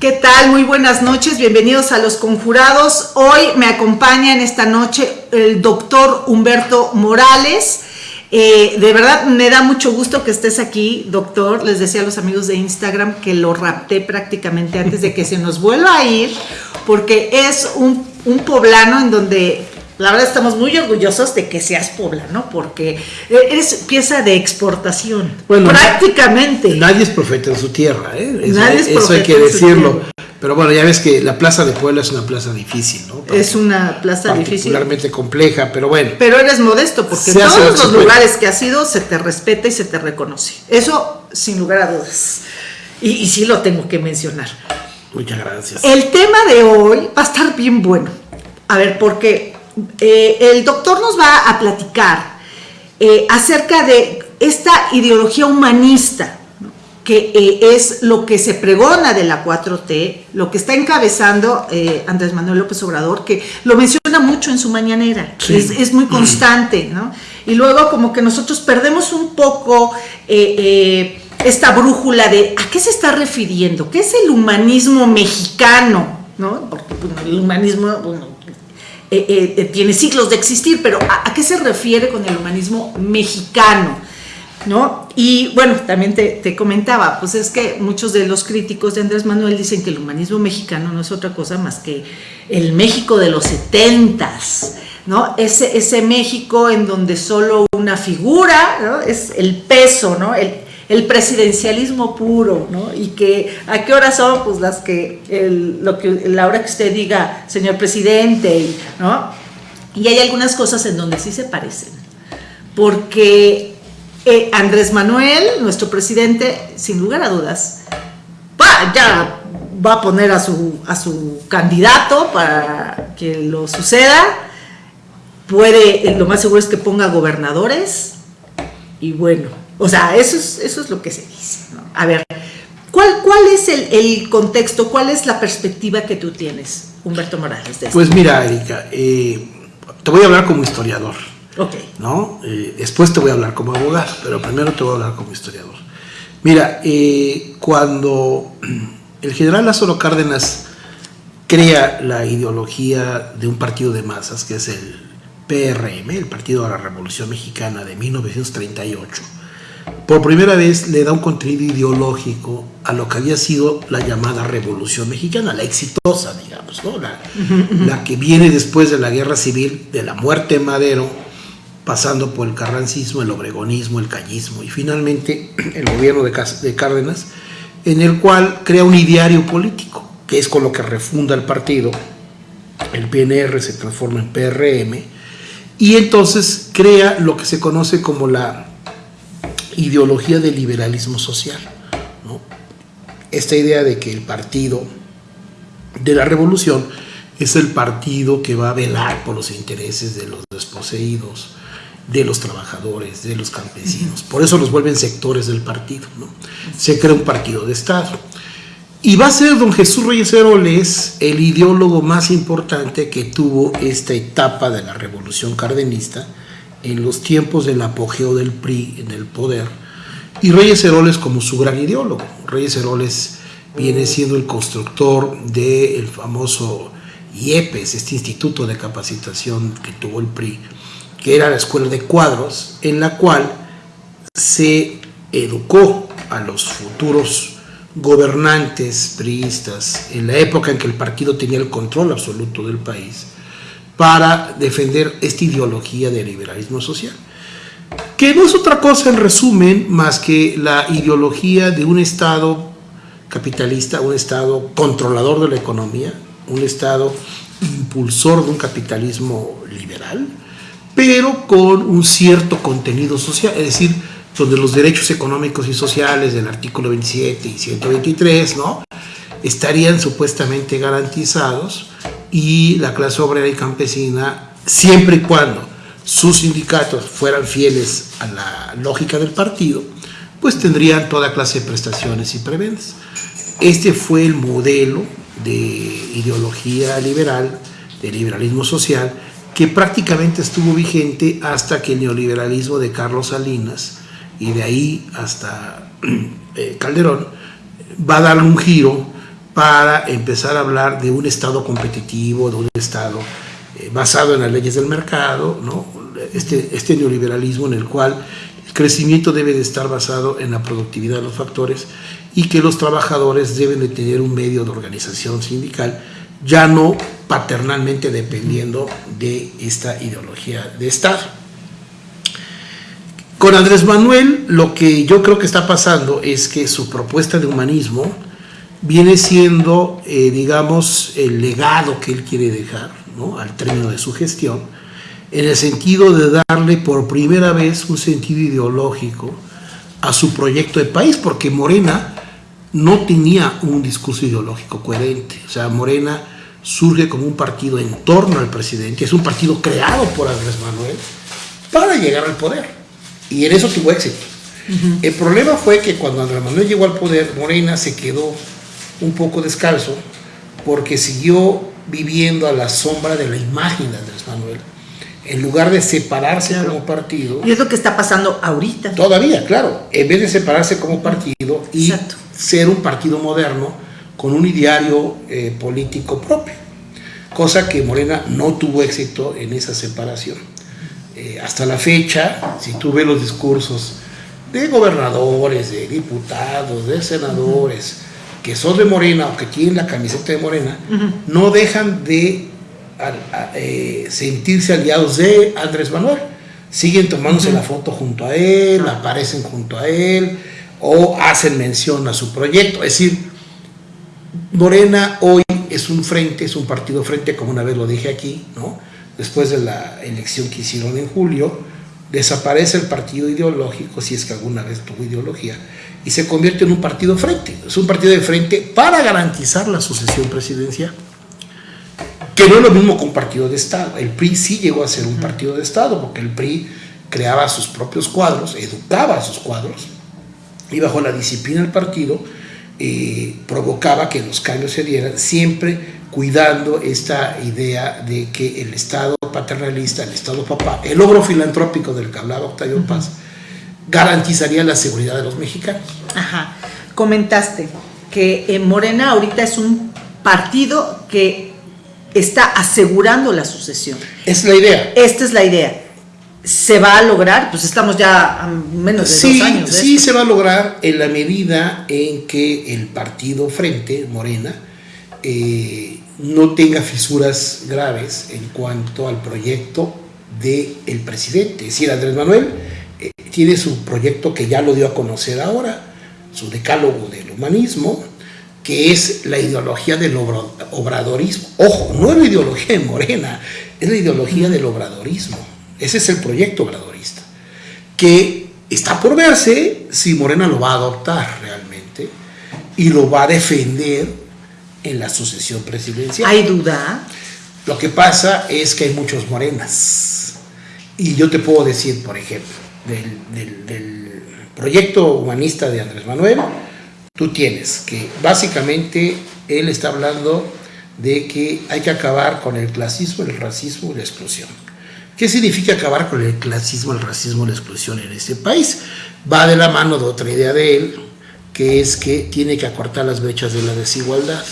¿Qué tal? Muy buenas noches, bienvenidos a Los Conjurados. Hoy me acompaña en esta noche el doctor Humberto Morales. Eh, de verdad me da mucho gusto que estés aquí, doctor. Les decía a los amigos de Instagram que lo rapté prácticamente antes de que se nos vuelva a ir, porque es un, un poblano en donde la verdad estamos muy orgullosos de que seas poblano, porque eres pieza de exportación, bueno, prácticamente. Nadie es profeta en su tierra, ¿eh? Eso, nadie es eso hay que decirlo. Pero bueno, ya ves que la Plaza de Puebla es una plaza difícil, ¿no? es una plaza particularmente difícil. Particularmente compleja, pero bueno. Pero eres modesto, porque en todos los lugares que has ido se te respeta y se te reconoce. Eso sin lugar a dudas. Y, y sí lo tengo que mencionar. Muchas gracias. El tema de hoy va a estar bien bueno. A ver, porque eh, el doctor nos va a platicar eh, acerca de esta ideología humanista, que eh, es lo que se pregona de la 4T, lo que está encabezando Andrés Manuel López Obrador, que lo menciona mucho en su mañanera, es, muy constante, ¿no? Y luego como que nosotros perdemos un poco esta brújula de a qué se está refiriendo, qué es el humanismo mexicano, ¿no? Porque el humanismo, eh, eh, eh, tiene siglos de existir, pero ¿a, qué se refiere con el humanismo mexicano? ¿No? Y bueno, también te, comentaba, pues es que muchos de los críticos de Andrés Manuel dicen que el humanismo mexicano no es otra cosa más que el México de los setentas, ¿no? Ese, México en donde solo una figura. Es el peso, ¿no? El, el presidencialismo puro, ¿no? Y que a qué hora son pues las que lo que la hora que usted diga, señor presidente, ¿no? Y hay algunas cosas en donde sí se parecen. Porque eh, Andrés Manuel, nuestro presidente, sin lugar a dudas, va, ya va a poner a su, a su candidato para que lo suceda. Puede, lo más seguro es que ponga gobernadores. Y bueno, o sea, eso es, eso es lo que se dice. A ver, ¿cuál, cuál es el, contexto, cuál es la perspectiva que tú tienes, Humberto Morales? De pues mira, Erika, eh, te voy a hablar como historiador. Ok. ¿no? Eh, después te voy a hablar como abogado, pero primero te voy a hablar como historiador. Mira, eh, cuando el general Lázaro Cárdenas crea la ideología de un partido de masas, que es el PRM, el Partido de la Revolución Mexicana de 1938, por primera vez le da un contenido ideológico a lo que había sido la llamada Revolución Mexicana, la exitosa, digamos, ¿no? la, que viene después de la Guerra Civil, de la muerte de Madero, pasando por el carrancismo, el obregonismo, el cañismo y finalmente el gobierno de, de Cárdenas, en el cual crea un ideario político, que es con lo que refunda el partido, el PNR se transforma en PRM, y entonces crea lo que se conoce como la ideología del liberalismo social. Esta idea de que el partido de la revolución es el partido que va a velar por los intereses de los desposeídos, de los trabajadores, de los campesinos. Por eso los vuelven sectores del partido. Se crea un partido de Estado. Y va a ser don Jesús Reyes Heroles el ideólogo más importante que tuvo esta etapa de la revolución cardenista, en los tiempos del apogeo del PRI en el poder, y Reyes Heroles como su gran ideólogo. Reyes Heroles viene siendo el constructor del famoso IEPES, este instituto de capacitación que tuvo el PRI, que era la escuela de cuadros, en la cual se educó a los futuros gobernantes priistas en la época en que el partido tenía el control absoluto del país para defender esta ideología de liberalismo social, que no es otra cosa en resumen más que la ideología de un Estado capitalista, un Estado controlador de la economía, un Estado impulsor de un capitalismo liberal, pero con un cierto contenido social, es decir, donde los derechos económicos y sociales del artículo 27 y 123, ¿no? estarían supuestamente garantizados y la clase obrera y campesina, siempre y cuando sus sindicatos fueran fieles a la lógica del partido, pues tendrían toda clase de prestaciones y prebendas. Este fue el modelo de ideología liberal, de liberalismo social, que prácticamente estuvo vigente hasta que el neoliberalismo de Carlos Salinas y de ahí hasta eh, Calderón va a dar un giro para empezar a hablar de un Estado competitivo, de un Estado eh, basado en las leyes del mercado, ¿no? este, este neoliberalismo en el cual el crecimiento debe de estar basado en la productividad de los factores y que los trabajadores deben de tener un medio de organización sindical, ya no paternalmente dependiendo de esta ideología de Estado. Con Andrés Manuel lo que yo creo que está pasando es que su propuesta de humanismo viene siendo, eh, digamos, el legado que él quiere dejar ¿no? al término de su gestión, en el sentido de darle por primera vez un sentido ideológico a su proyecto de país, porque Morena no tenía un discurso ideológico coherente. O sea, Morena surge como un partido en torno al presidente, es un partido creado por Andrés Manuel para llegar al poder. Y en eso tuvo éxito. El problema fue que cuando Andrés Manuel llegó al poder, Morena se quedó un poco descalzo porque siguió viviendo a la sombra de la imagen de Andrés Manuel en lugar de separarse como partido. Y es lo que está pasando ahorita. Todavía, claro. En vez de separarse como partido y ser un partido moderno con un ideario eh, político propio. Cosa que Morena no tuvo éxito en esa separación. Eh, hasta la fecha, si tú ves los discursos de gobernadores, de diputados, de senadores, que son de Morena o que tienen la camiseta de Morena, no dejan de eh, sentirse aliados de Andrés Manuel. Siguen tomándose la foto junto a él, aparecen junto a él o hacen mención a su proyecto. Es decir, Morena hoy es un frente, es un partido frente, como una vez lo dije aquí, ¿no? después de la elección que hicieron en julio, desaparece el partido ideológico, si es que alguna vez tuvo ideología, y se convierte en un partido frente. Es un partido de frente para garantizar la sucesión presidencial, que no es lo mismo que un partido de Estado. El PRI sí llegó a ser un partido de Estado, porque el PRI creaba sus propios cuadros, educaba a sus cuadros, y bajo la disciplina del partido eh, provocaba que los cambios se dieran siempre cuidando esta idea de que el Estado paternalista, el Estado papá, el logro filantrópico del que hablaba Octavio Paz, garantizaría la seguridad de los mexicanos. Ajá. Comentaste que en Morena ahorita es un partido que está asegurando la sucesión. Es la idea. Esta es la idea. ¿Se va a lograr? Pues estamos ya a menos de dos años. sí, se va a lograr en la medida en que el partido Frente, Morena, eh, no tenga fisuras graves en cuanto al proyecto del el presidente. Es decir, Andrés Manuel eh, tiene su proyecto que ya lo dio a conocer ahora, su decálogo del humanismo, que es la ideología del obradorismo. Ojo, no es la ideología de Morena, es la ideología del obradorismo. Ese es el proyecto obradorista, que está por verse si Morena lo va a adoptar realmente y lo va a defender en la sucesión presidencial. ¿Hay duda? Lo que pasa es que hay muchos morenas. Y yo te puedo decir, por ejemplo, del, proyecto humanista de Andrés Manuel, tú tienes que básicamente él está hablando de que hay que acabar con el clasismo, el racismo y la exclusión. ¿Qué significa acabar con el clasismo, el racismo y la exclusión en este país? Va de la mano de otra idea de él, que es que tiene que acortar las brechas de la desigualdad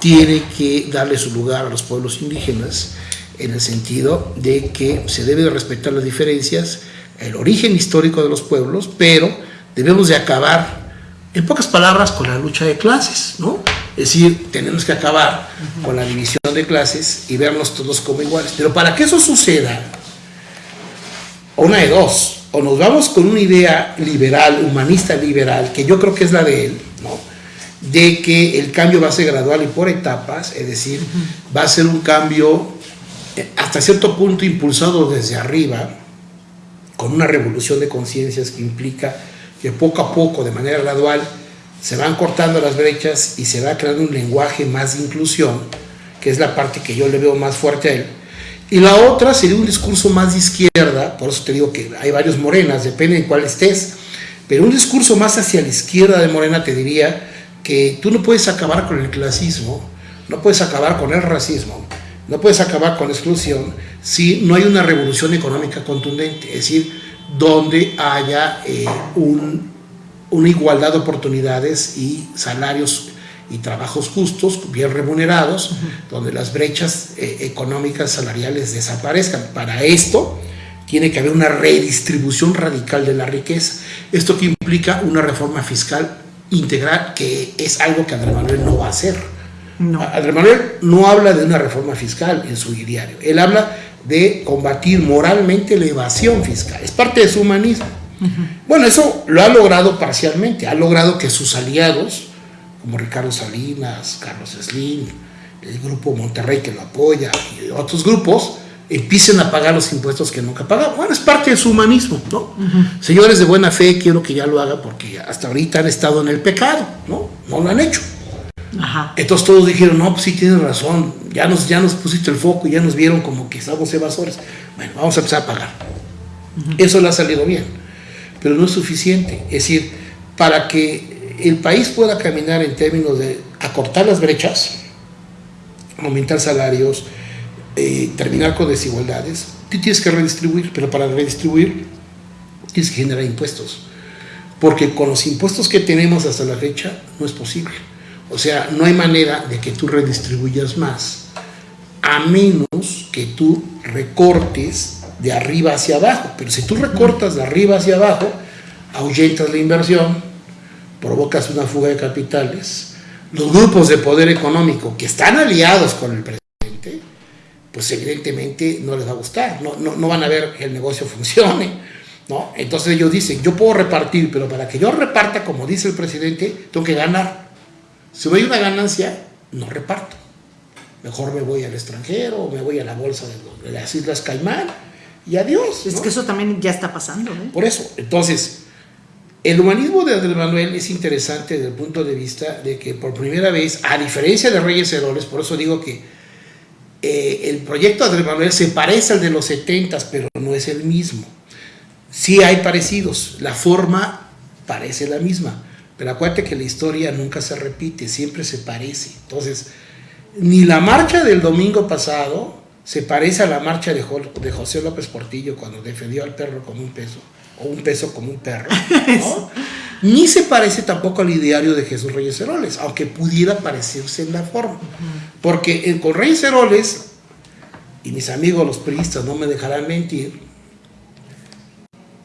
tiene que darle su lugar a los pueblos indígenas en el sentido de que se debe de respetar las diferencias, el origen histórico de los pueblos, pero debemos de acabar, en pocas palabras, con la lucha de clases, ¿no? Es decir, tenemos que acabar con la división de clases y vernos todos como iguales. Pero para que eso suceda, una de dos, o nos vamos con una idea liberal, humanista liberal, que yo creo que es la de él, ¿no? de que el cambio va a ser gradual y por etapas, es decir, va a ser un cambio eh, hasta cierto punto impulsado desde arriba, con una revolución de conciencias que implica que poco a poco, de manera gradual, se van cortando las brechas y se va creando un lenguaje más de inclusión, que es la parte que yo le veo más fuerte a él. Y la otra sería un discurso más de izquierda, por eso te digo que hay varios morenas, depende de cuál estés, pero un discurso más hacia la izquierda de Morena te diría que tú no puedes acabar con el clasismo, no puedes acabar con el racismo, no puedes acabar con la exclusión si no hay una revolución económica contundente, es decir, donde haya eh, una igualdad de oportunidades y salarios y trabajos justos, bien remunerados, donde las brechas eh, económicas salariales desaparezcan. Para esto tiene que haber una redistribución radical de la riqueza. Esto que implica una reforma fiscal integral, que es algo que Andrés Manuel no va a hacer. No. Andrés Manuel no habla de una reforma fiscal en su diario, él habla de combatir moralmente la evasión fiscal, es parte de su humanismo. Bueno, eso lo ha logrado parcialmente, ha logrado que sus aliados, como Ricardo Salinas, Carlos Slim, el grupo Monterrey que lo apoya y otros grupos, empiecen a pagar los impuestos que nunca pagaban. Bueno, es parte de su humanismo, ¿no? Señores de buena fe, quiero que ya lo haga porque hasta ahorita han estado en el pecado, ¿no? No lo han hecho. Entonces todos dijeron, no, pues sí tienes razón, ya nos, ya nos pusiste el foco y ya nos vieron como que estamos evasores. Bueno, vamos a empezar a pagar. Eso le ha salido bien, pero no es suficiente. Es decir, para que el país pueda caminar en términos de acortar las brechas, aumentar salarios, eh, terminar con desigualdades, tú tienes que redistribuir, pero para redistribuir tienes que generar impuestos. Porque con los impuestos que tenemos hasta la fecha no es posible. O sea, no hay manera de que tú redistribuyas más, a menos que tú recortes de arriba hacia abajo. Pero si tú recortas de arriba hacia abajo, ahuyentas la inversión, provocas una fuga de capitales. Los grupos de poder económico que están aliados con el presidente, pues evidentemente no les va a gustar, no, no, van a ver que el negocio funcione. ¿no? Entonces ellos dicen, yo puedo repartir, pero para que yo reparta, como dice el presidente, tengo que ganar. Si hay una ganancia, no reparto. Mejor me voy al extranjero, me voy a la bolsa de, las Islas Caimán y adiós. Es que eso también ya está pasando. ¿eh? Por eso, entonces, el humanismo de Andrés Manuel es interesante desde el punto de vista de que por primera vez, a diferencia de Reyes Heroles, por eso digo que eh, el proyecto de Andrés Manuel se parece al de los 70, pero no es el mismo. Sí hay parecidos, la forma parece la misma, pero acuérdate que la historia nunca se repite, siempre se parece. Entonces, ni la marcha del domingo pasado se parece a la marcha de, de José López Portillo cuando defendió al perro como un peso, o un peso como un perro. ni se parece tampoco al ideario de Jesús Reyes Heroles, aunque pudiera parecerse en la forma. Porque con Reyes Heroles, y mis amigos los priistas no me dejarán mentir,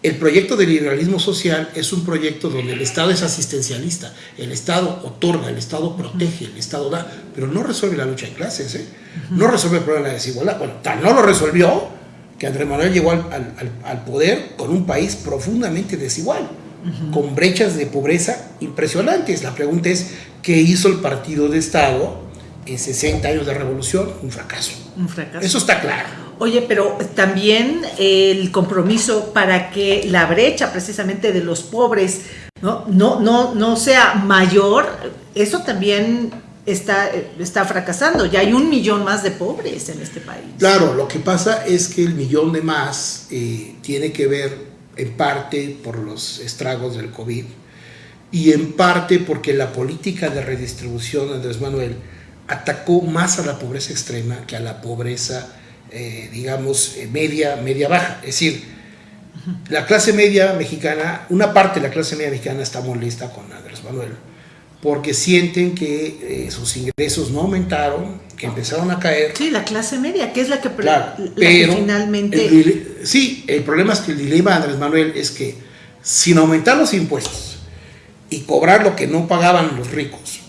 el proyecto del liberalismo social es un proyecto donde el Estado es asistencialista, el Estado otorga, el Estado protege, el Estado da, pero no resuelve la lucha de clases, ¿eh? no resuelve el problema de la desigualdad. Bueno, tal no lo resolvió que Andrés Manuel llegó al poder con un país profundamente desigual con brechas de pobreza impresionantes. La pregunta es, ¿qué hizo el partido de Estado en 60 años de revolución? Un fracaso. Un fracaso. Eso está claro. Oye, pero también el compromiso para que la brecha precisamente de los pobres no, no, no, no sea mayor, eso también está, está fracasando. Ya hay un millón más de pobres en este país. Claro, lo que pasa es que el millón de más eh, tiene que ver en parte por los estragos del COVID y en parte porque la política de redistribución Andrés Manuel atacó más a la pobreza extrema que a la pobreza, eh, digamos, eh, media, media baja. Es decir, la clase media mexicana, una parte de la clase media mexicana está molesta con Andrés Manuel porque sienten que eh, sus ingresos no aumentaron, que empezaron a caer. Sí, la clase media, que es la que, finalmente... El, sí, el problema es que el dilema de Andrés Manuel es que sin aumentar los impuestos y cobrar lo que no pagaban los ricos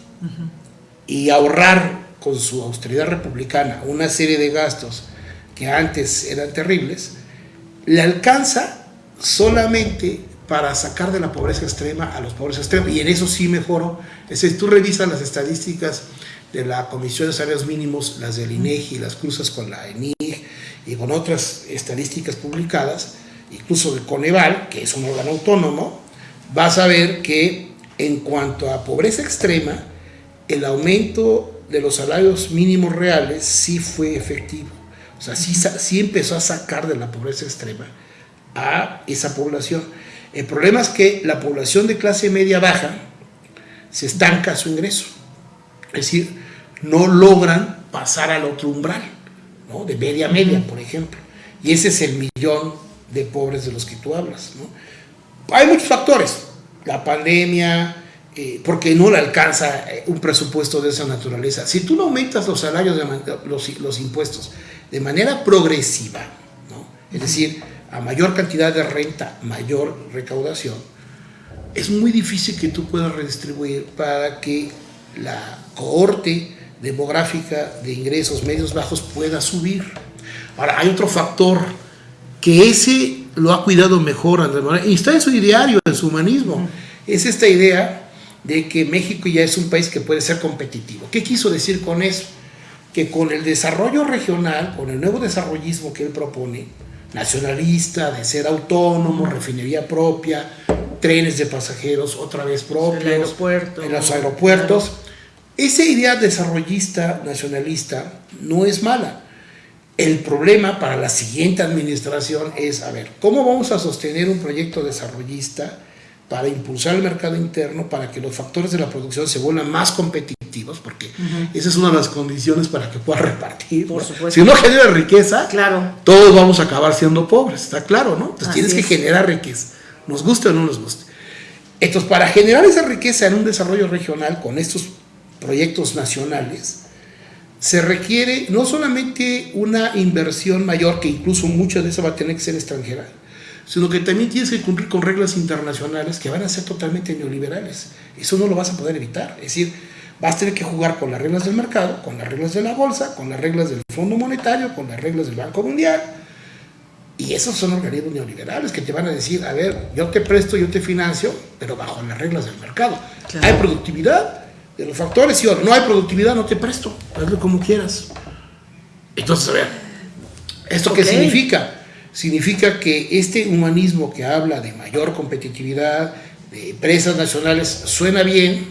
y ahorrar con su austeridad republicana una serie de gastos que antes eran terribles, le alcanza solamente para sacar de la pobreza extrema a los pobres extremos, y en eso sí mejoró. Es decir, tú revisas las estadísticas de la Comisión de Salarios Mínimos, las del INEGI, las cruzas con la ENIG y con otras estadísticas publicadas, incluso de Coneval, que es un órgano autónomo, vas a ver que en cuanto a pobreza extrema, el aumento de los salarios mínimos reales sí fue efectivo. O sea, sí, sí empezó a sacar de la pobreza extrema a esa población. El problema es que la población de clase media baja se estanca su ingreso. Es decir, no logran pasar al otro umbral, ¿no? de media media, por ejemplo. Y ese es el millón de pobres de los que tú hablas. Hay muchos factores. La pandemia, eh, porque no le alcanza eh, un presupuesto de esa naturaleza. Si tú no aumentas los salarios, de los, impuestos de manera progresiva, ¿no? es decir, a mayor cantidad de renta, mayor recaudación, es muy difícil que tú puedas redistribuir para que la cohorte demográfica de ingresos medios bajos pueda subir. Ahora, hay otro factor que ese lo ha cuidado mejor Andrés Manuel, y está en su diario, en su humanismo. Es esta idea de que México ya es un país que puede ser competitivo. ¿Qué quiso decir con eso? Que con el desarrollo regional, con el nuevo desarrollismo que él propone, nacionalista, de ser autónomo, refinería propia, trenes de pasajeros otra vez propios, en los aeropuertos, esa idea desarrollista, nacionalista, no es mala. El problema para la siguiente administración es, a ver, ¿cómo vamos a sostener un proyecto desarrollista para impulsar el mercado interno, para que los factores de la producción se vuelvan más competitivos? Porque esa es una de las condiciones para que pueda repartir. Por supuesto. Si no genera riqueza, claro. todos vamos a acabar siendo pobres, está claro, ¿no? Entonces tienes que generar riqueza, nos guste o no nos guste. Entonces, para generar esa riqueza en un desarrollo regional con estos proyectos nacionales, se requiere no solamente una inversión mayor, que incluso mucha de esa va a tener que ser extranjera, sino que también tienes que cumplir con reglas internacionales que van a ser totalmente neoliberales. Eso no lo vas a poder evitar. Es decir, vas a tener que jugar con las reglas del mercado, con las reglas de la bolsa, con las reglas del Fondo Monetario, con las reglas del Banco Mundial. Y esos son organismos neoliberales que te van a decir, a ver, yo te presto, yo te financio, pero bajo las reglas del mercado. Hay productividad, de los factores, y no hay productividad, no te presto, hazlo como quieras. Entonces, a ver, ¿esto qué significa? Significa que este humanismo que habla de mayor competitividad, de empresas nacionales, suena bien,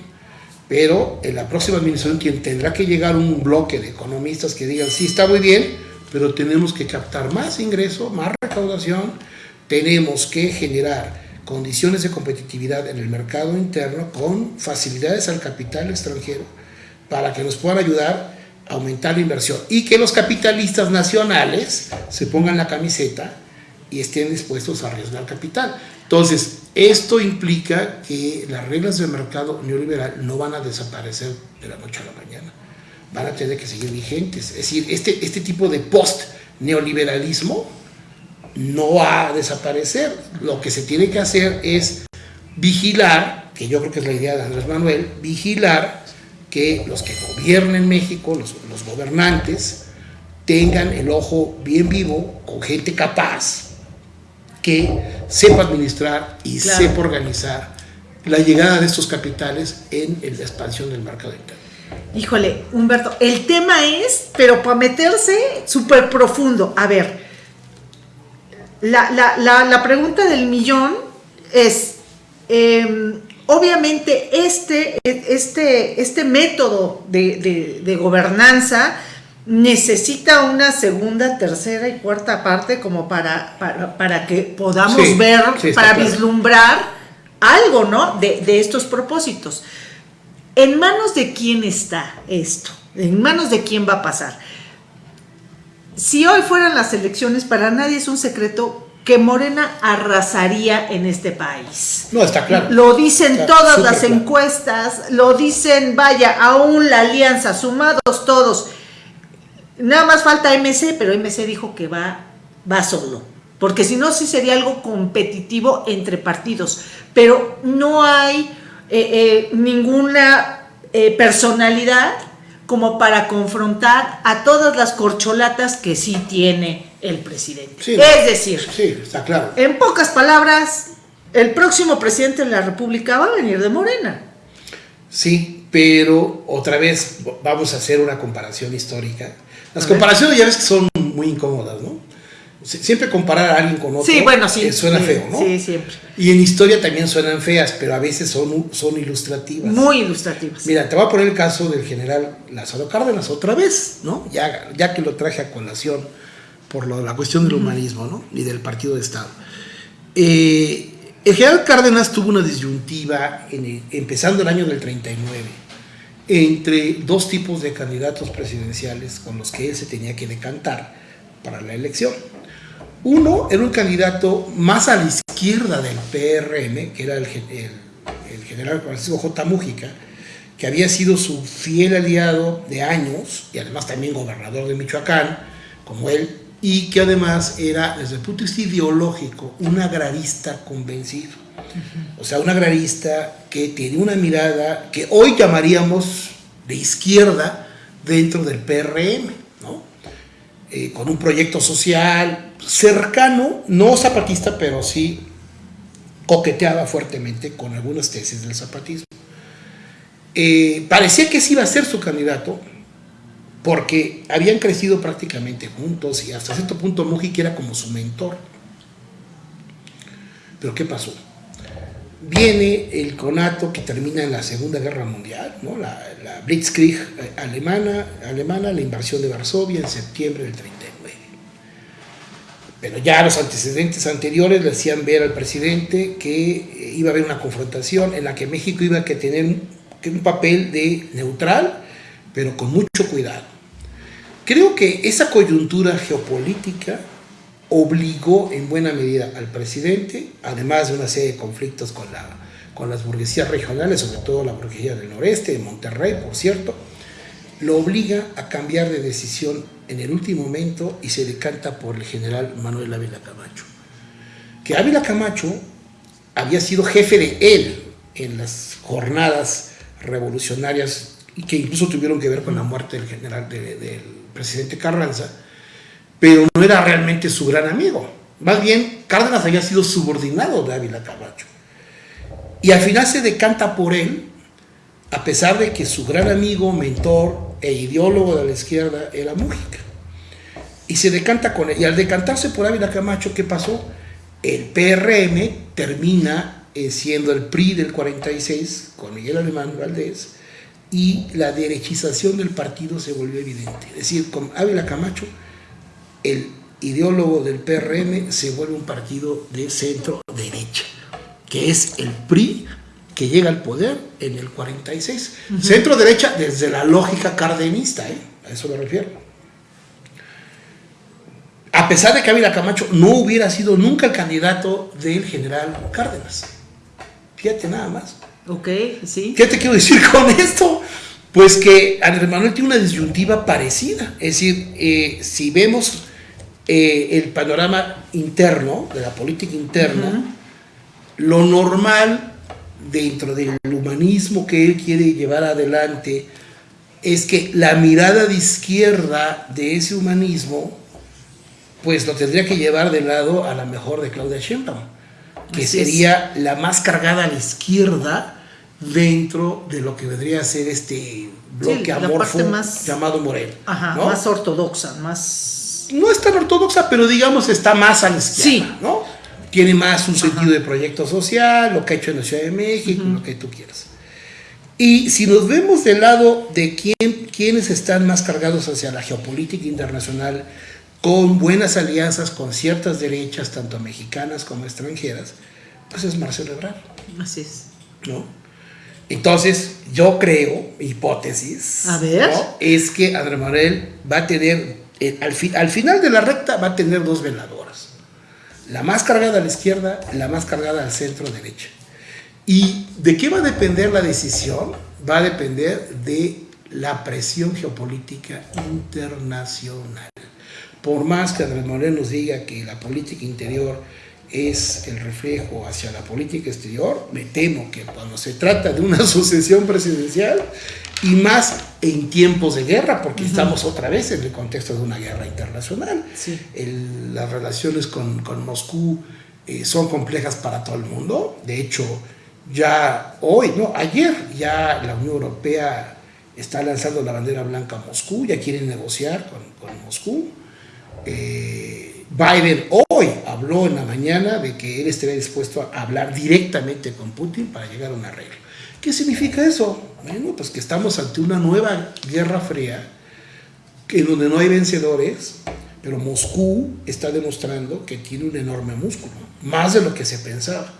pero en la próxima administración quien tendrá que llegar un bloque de economistas que digan, sí, está muy bien, pero tenemos que captar más ingreso, más recaudación, tenemos que generar condiciones de competitividad en el mercado interno con facilidades al capital extranjero para que nos puedan ayudar aumentar la inversión y que los capitalistas nacionales se pongan la camiseta y estén dispuestos a arriesgar capital. Entonces, esto implica que las reglas del mercado neoliberal no van a desaparecer de la noche a la mañana, van a tener que seguir vigentes. Es decir, este, este tipo de post-neoliberalismo no va a desaparecer. Lo que se tiene que hacer es vigilar, que yo creo que es la idea de Andrés Manuel, vigilar que los que gobiernen México, los, gobernantes, tengan el ojo bien vivo, con gente capaz, que sepa administrar y sepa organizar la llegada de estos capitales en la expansión del mercado interno. Híjole, Humberto, el tema es, pero para meterse súper profundo. A ver, la, pregunta del millón es, em, obviamente este, este, este método de, gobernanza necesita una segunda, tercera y cuarta parte como para, para, que podamos ver, para vislumbrar algo, ¿no? De, de estos propósitos. ¿En manos de quién está esto? ¿En manos de quién va a pasar? si hoy fueran las elecciones, para nadie es un secreto que Morena arrasaría en este país. No, está claro. Lo dicen todas las encuestas, lo dicen, vaya, aún la alianza, sumados todos. Nada más falta MC, pero MC dijo que va, va solo. Porque si no, sí sería algo competitivo entre partidos. Pero no hay eh, eh, ninguna eh, personalidad como para confrontar a todas las corcholatas que sí tiene el presidente. es decir, está claro. en pocas palabras, el próximo presidente de la República va a venir de Morena. Sí, pero otra vez vamos a hacer una comparación histórica. Las comparaciones ya ves que son muy incómodas, ¿no? Siempre comparar a alguien con otro sí, bueno, sí, suena feo, ¿no? Sí, siempre. Y en historia también suenan feas, pero a veces son, son ilustrativas. Muy ilustrativas. Mira, te voy a poner el caso del general Lázaro Cárdenas otra vez, ¿no? Ya, ya que lo traje a colación por lo, la cuestión del humanismo, ¿no? Y del partido de Estado. Eh, el general Cárdenas tuvo una disyuntiva en empezando el año del 39 entre dos tipos de candidatos presidenciales con los que él se tenía que decantar para la elección uno era un candidato más a la izquierda del PRM, que era el, el general Francisco J. Mújica, que había sido su fiel aliado de años y además también gobernador de Michoacán, como él, y que además era, desde el punto de vista ideológico, un agrarista convencido. O sea, un agrarista que tiene una mirada que hoy llamaríamos de izquierda dentro del PRM, ¿no? Eh, con un proyecto social cercano, no zapatista, pero sí coqueteaba fuertemente con algunas tesis del zapatismo. Eh, parecía que ese iba a ser su candidato, porque habían crecido prácticamente juntos y hasta cierto punto Mujica era como su mentor. Pero ¿qué pasó? Viene el conato que termina en la Segunda Guerra Mundial, ¿no? la, Blitzkrieg alemana, alemana, la invasión de Varsovia en septiembre del 39. Pero ya los antecedentes anteriores le hacían ver al presidente que eh, iba a haber una confrontación en la que México iba a tener un papel de neutral, pero con mucho cuidado Creo que esa coyuntura geopolítica obligó en buena medida al presidente, además de una serie de conflictos con, la, con las burguesías regionales, sobre todo la burguesía del noreste, de Monterrey, por cierto, lo obliga a cambiar de decisión en el último momento y se decanta por el general Manuel Ávila Camacho. Que Ávila Camacho había sido jefe de él en las jornadas revolucionarias que incluso tuvieron que ver con la muerte del general del presidente Carranza, pero no era realmente su gran amigo. Más bien, Cárdenas había sido subordinado de Ávila Camacho. Y al final se decanta por él, a pesar de que su gran amigo, mentor e ideólogo de la izquierda era Mújica. Y se decanta con él. Y al decantarse por Ávila Camacho, ¿qué pasó? El PRM termina eh, siendo el PRI del 46 con Miguel Alemán Valdés y la derechización del partido se volvió evidente. Es decir, con Ávila Camacho, el ideólogo del PRM se vuelve un partido de centro derecha, que es el PRI que llega al poder en el 46. Centro derecha desde la lógica cardenista, ¿eh? a eso me refiero. A pesar de que Ávila Camacho no hubiera sido nunca el candidato del general Cárdenas. Fíjate nada más. Ok, sí. ¿Qué te quiero decir con esto? Pues que Andrés Manuel tiene una disyuntiva parecida. Es decir, eh, si vemos eh, el panorama interno, de la política interna, lo normal dentro del humanismo que él quiere llevar adelante es que la mirada de izquierda de ese humanismo, pues lo tendría que llevar de lado a la mejor de Claudia Sheinbaum, que sería la más cargada a la izquierda dentro de lo que vendría a ser este bloque amorfo llamado Morel. Ajá, más ortodoxa, más... No es tan ortodoxa, pero digamos está más a la izquierda, sí. ¿no? Tiene más un sentido de proyecto social, lo que ha hecho en la Ciudad de México, lo que tú quieras. Y si nos vemos del lado de quién, quiénes están más cargados hacia la geopolítica internacional, con buenas alianzas con ciertas derechas, tanto mexicanas como extranjeras, pues es Marcelo Ebrard. Así es. ¿No? Entonces, yo creo, hipótesis, es que Andrés Manuel va a tener, eh, al, al, final de la recta va a tener dos veladoras. La más cargada a la izquierda, la más cargada al centro derecha. ¿Y de qué va a depender la decisión? Va a depender de la presión geopolítica internacional. Por más que Andrés Manuel nos diga que la política interior es el reflejo hacia la política exterior, me temo que cuando se trata de una sucesión presidencial y más en tiempos de guerra, porque estamos otra vez en el contexto de una guerra internacional, las relaciones con, Moscú eh, son complejas para todo el mundo, de hecho ya hoy, no, ayer ya la Unión Europea está lanzando la bandera blanca a Moscú, ya quieren negociar con, con Moscú. Eh, Biden hoy habló en la mañana de que él estaría dispuesto a hablar directamente con Putin para llegar a un arreglo. ¿Qué significa eso? Bueno, pues que estamos ante una nueva guerra fría en donde no hay vencedores, pero Moscú está demostrando que tiene un enorme músculo, más de lo que se pensaba,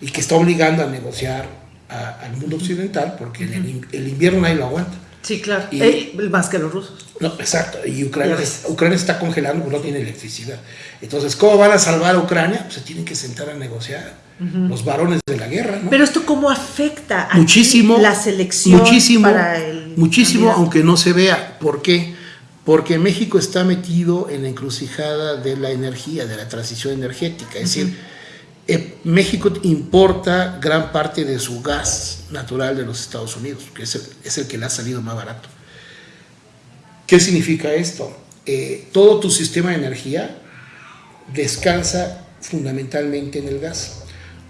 y que está obligando a negociar al mundo occidental porque el, el invierno nadie lo aguanta. Sí, claro. Y, más que los rusos. No, exacto. Y Ucrania, Ucrania está congelando porque no tiene electricidad. Entonces, ¿cómo van a salvar a Ucrania? Pues se tienen que sentar a negociar. Los varones de la guerra, ¿no? Pero esto cómo afecta a muchísimo, la selección muchísimo, muchísimo, aunque no se vea. ¿Por qué? Porque México está metido en la encrucijada de la energía, de la transición energética. Es decir, eh, México importa gran parte de su gas natural de los Estados Unidos, que es el, es el que le ha salido más barato. ¿Qué significa esto? Eh, todo tu sistema de energía descansa fundamentalmente en el gas.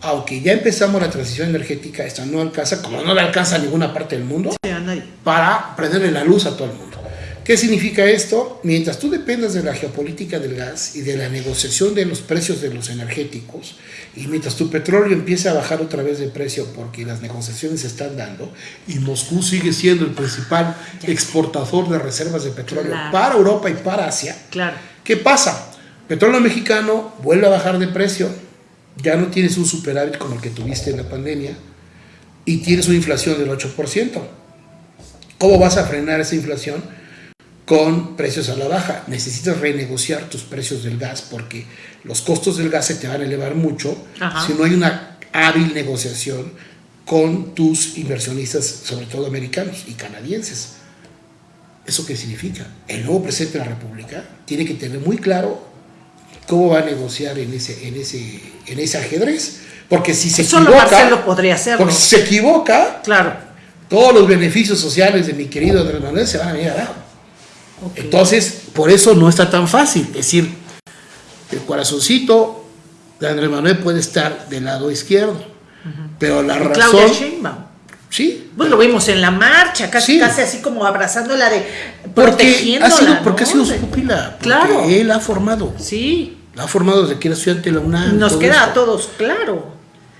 Aunque ya empezamos la transición energética, esta no alcanza, como no le alcanza a ninguna parte del mundo, para prenderle la luz a todo el mundo. ¿Qué significa esto? Mientras tú dependas de la geopolítica del gas y de la negociación de los precios de los energéticos, y mientras tu petróleo empiece a bajar otra vez de precio porque las negociaciones se están dando, y Moscú sigue siendo el principal exportador de reservas de petróleo para Europa y para Asia, claro. ¿qué pasa? Petróleo mexicano vuelve a bajar de precio, ya no tienes un superávit como el que tuviste en la pandemia, y tienes una inflación del 8%. ¿Cómo vas a frenar esa inflación? Con precios a la baja. Necesitas renegociar tus precios del gas porque los costos del gas se te van a elevar mucho si no hay una hábil negociación con tus inversionistas, sobre todo americanos y canadienses. ¿Eso qué significa? El nuevo presidente de la República tiene que tener muy claro cómo va a negociar en ese, en ese, en ese ajedrez. Porque si se Solo equivoca. Marcelo podría hacerlo. Porque si se equivoca, claro. todos los beneficios sociales de mi querido Andrés Manuel se van a venir abajo. Entonces, por eso no está tan fácil. Es decir, el corazoncito de Andrés Manuel puede estar del lado izquierdo, pero la razón... Claudia Sheinbaum. Sí. Pues lo vimos en la marcha, casi, casi así como abrazándola de porque ha sido, Porque ha sido su pupila. Claro. Él ha formado. Sí. La ha formado desde que era estudiante de la UNAM. Nos queda a todos, claro.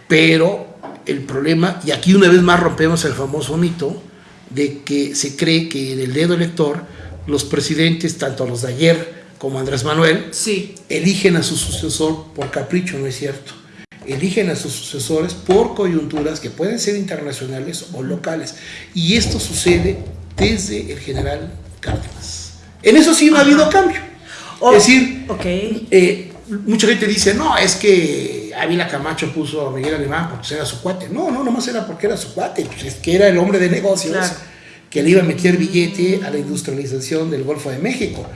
Pero el problema, y aquí una vez más rompemos el famoso mito, de que se cree que en el dedo elector los presidentes, tanto los de ayer como Andrés Manuel, sí. eligen a su sucesor por capricho, no es cierto. Eligen a sus sucesores por coyunturas que pueden ser internacionales o locales. Y esto sucede desde el general Cárdenas. En eso sí no ha habido cambio. es decir, okay. Eh, mucha gente dice, no, es que Ávila Camacho puso a Miguel Alemán porque era su cuate. No, no, nomás era porque era su cuate, pues es que era el hombre de negocios que le iba a meter billete a la industrialización del Golfo de México.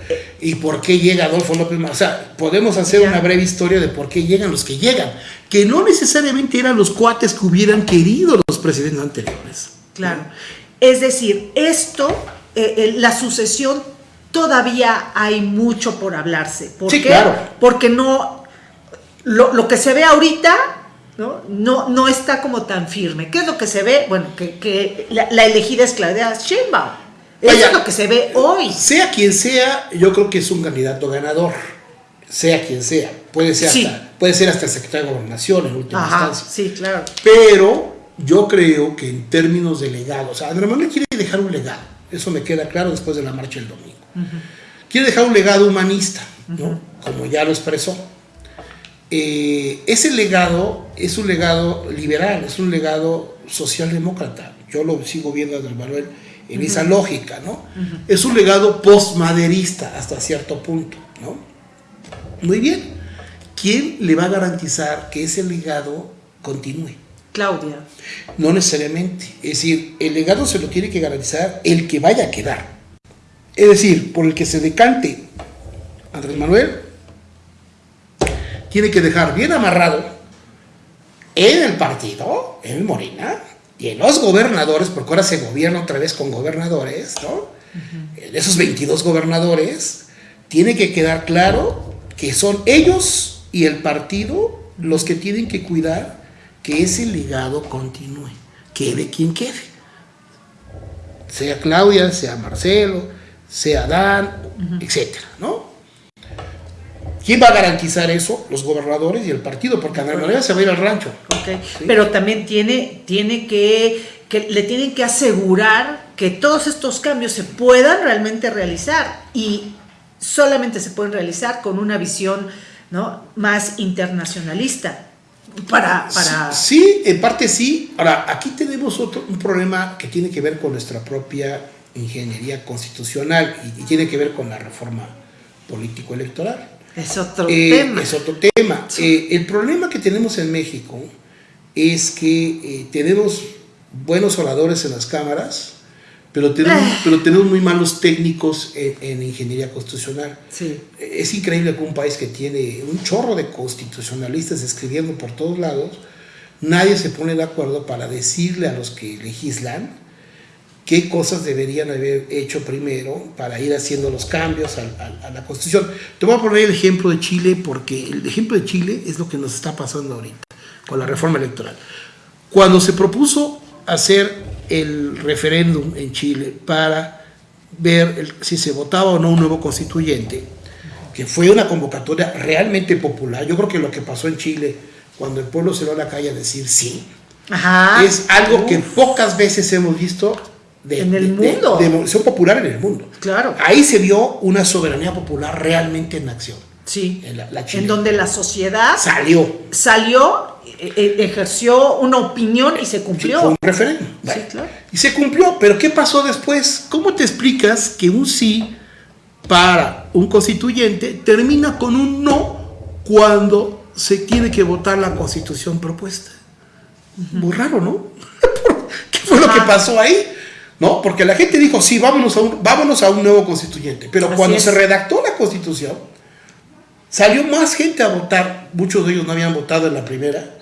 ¿Y por qué llega Adolfo López O sea, podemos hacer una breve historia de por qué llegan los que llegan, que no necesariamente eran los cuates que hubieran querido los presidentes anteriores. Claro. Es decir, esto, eh, eh, la sucesión, todavía hay mucho por hablarse. ¿Por sí, qué? claro. Porque no, lo, lo que se ve ahorita ¿no? No, no está como tan firme. ¿Qué es lo que se ve? Bueno, que, la, elegida es Claudia Sheinbaum. Eso es lo que se ve hoy. Sea quien sea, yo creo que es un candidato ganador. Sea quien sea. Puede ser, hasta, puede ser hasta el secretario de Gobernación en última instancia. Sí, claro. Pero yo creo que en términos de legado, o sea, Andrés Manuel quiere dejar un legado. Eso me queda claro después de la marcha del domingo. Quiere dejar un legado humanista, ¿no? Como ya lo expresó eh, ese legado es un legado liberal, es un legado socialdemócrata. Yo lo sigo viendo a Andrés Manuel en esa lógica, ¿no? Es un legado postmaderista hasta cierto punto, ¿no? Muy bien. ¿Quién le va a garantizar que ese legado continúe? Claudia. No necesariamente. Es decir, el legado se lo tiene que garantizar el que vaya a quedar. Es decir, por el que se decante Andrés Manuel, tiene que dejar bien amarrado en el partido, en Morena, y en los gobernadores, porque ahora se gobierna otra vez con gobernadores, ¿no? De esos 22 gobernadores, tiene que quedar claro que son ellos y el partido los que tienen que cuidar que ese legado continúe, quede quien quede. Sea Claudia, sea Marcelo, sea Dan, etcétera, ¿no? ¿Quién va a garantizar eso? Los gobernadores y el partido, porque Andrés Manuel se va a ir al rancho. Pero también tiene, tiene que, que, le tienen que asegurar que todos estos cambios se puedan realmente realizar y solamente se pueden realizar con una visión ¿no? más internacionalista. Para, para... Sí, en parte sí. Ahora, aquí tenemos otro, un problema que tiene que ver con nuestra propia ingeniería constitucional y, tiene que ver con la reforma político-electoral. Es otro eh, tema. Es otro tema. Eh, el problema que tenemos en México es que eh, tenemos buenos oradores en las cámaras, pero tenemos, ah. pero tenemos muy malos técnicos en, ingeniería constitucional. Sí. Es increíble que un país que tiene un chorro de constitucionalistas escribiendo por todos lados, nadie se pone de acuerdo para decirle a los que legislan qué cosas deberían haber hecho primero para ir haciendo los cambios a, la Constitución. Te voy a poner el ejemplo de Chile porque el ejemplo de Chile es lo que nos está pasando ahorita con la reforma electoral. Cuando se propuso hacer el referéndum en Chile para ver si se votaba o no un nuevo constituyente, que fue una convocatoria realmente popular. Yo creo que lo que pasó en Chile, cuando el pueblo se va a la calle a decir sí, es algo que pocas veces hemos visto de, en el mundo. De, popular en el mundo. Claro. Ahí se vio una soberanía popular realmente en acción. Sí. En, en donde la sociedad salió. Salió e, e, ejerció una opinión y se cumplió. fue un referéndum. Y se cumplió, pero ¿qué pasó después? ¿Cómo te explicas que un sí para un constituyente termina con un no cuando se tiene que votar la constitución propuesta? Muy raro, ¿no? ¿Qué fue lo que pasó ahí? ¿No? Porque la gente dijo, sí, vámonos a un, vámonos a un nuevo constituyente. Pero cuando se redactó la constitución, salió más gente a votar. Muchos de ellos no habían votado en la primera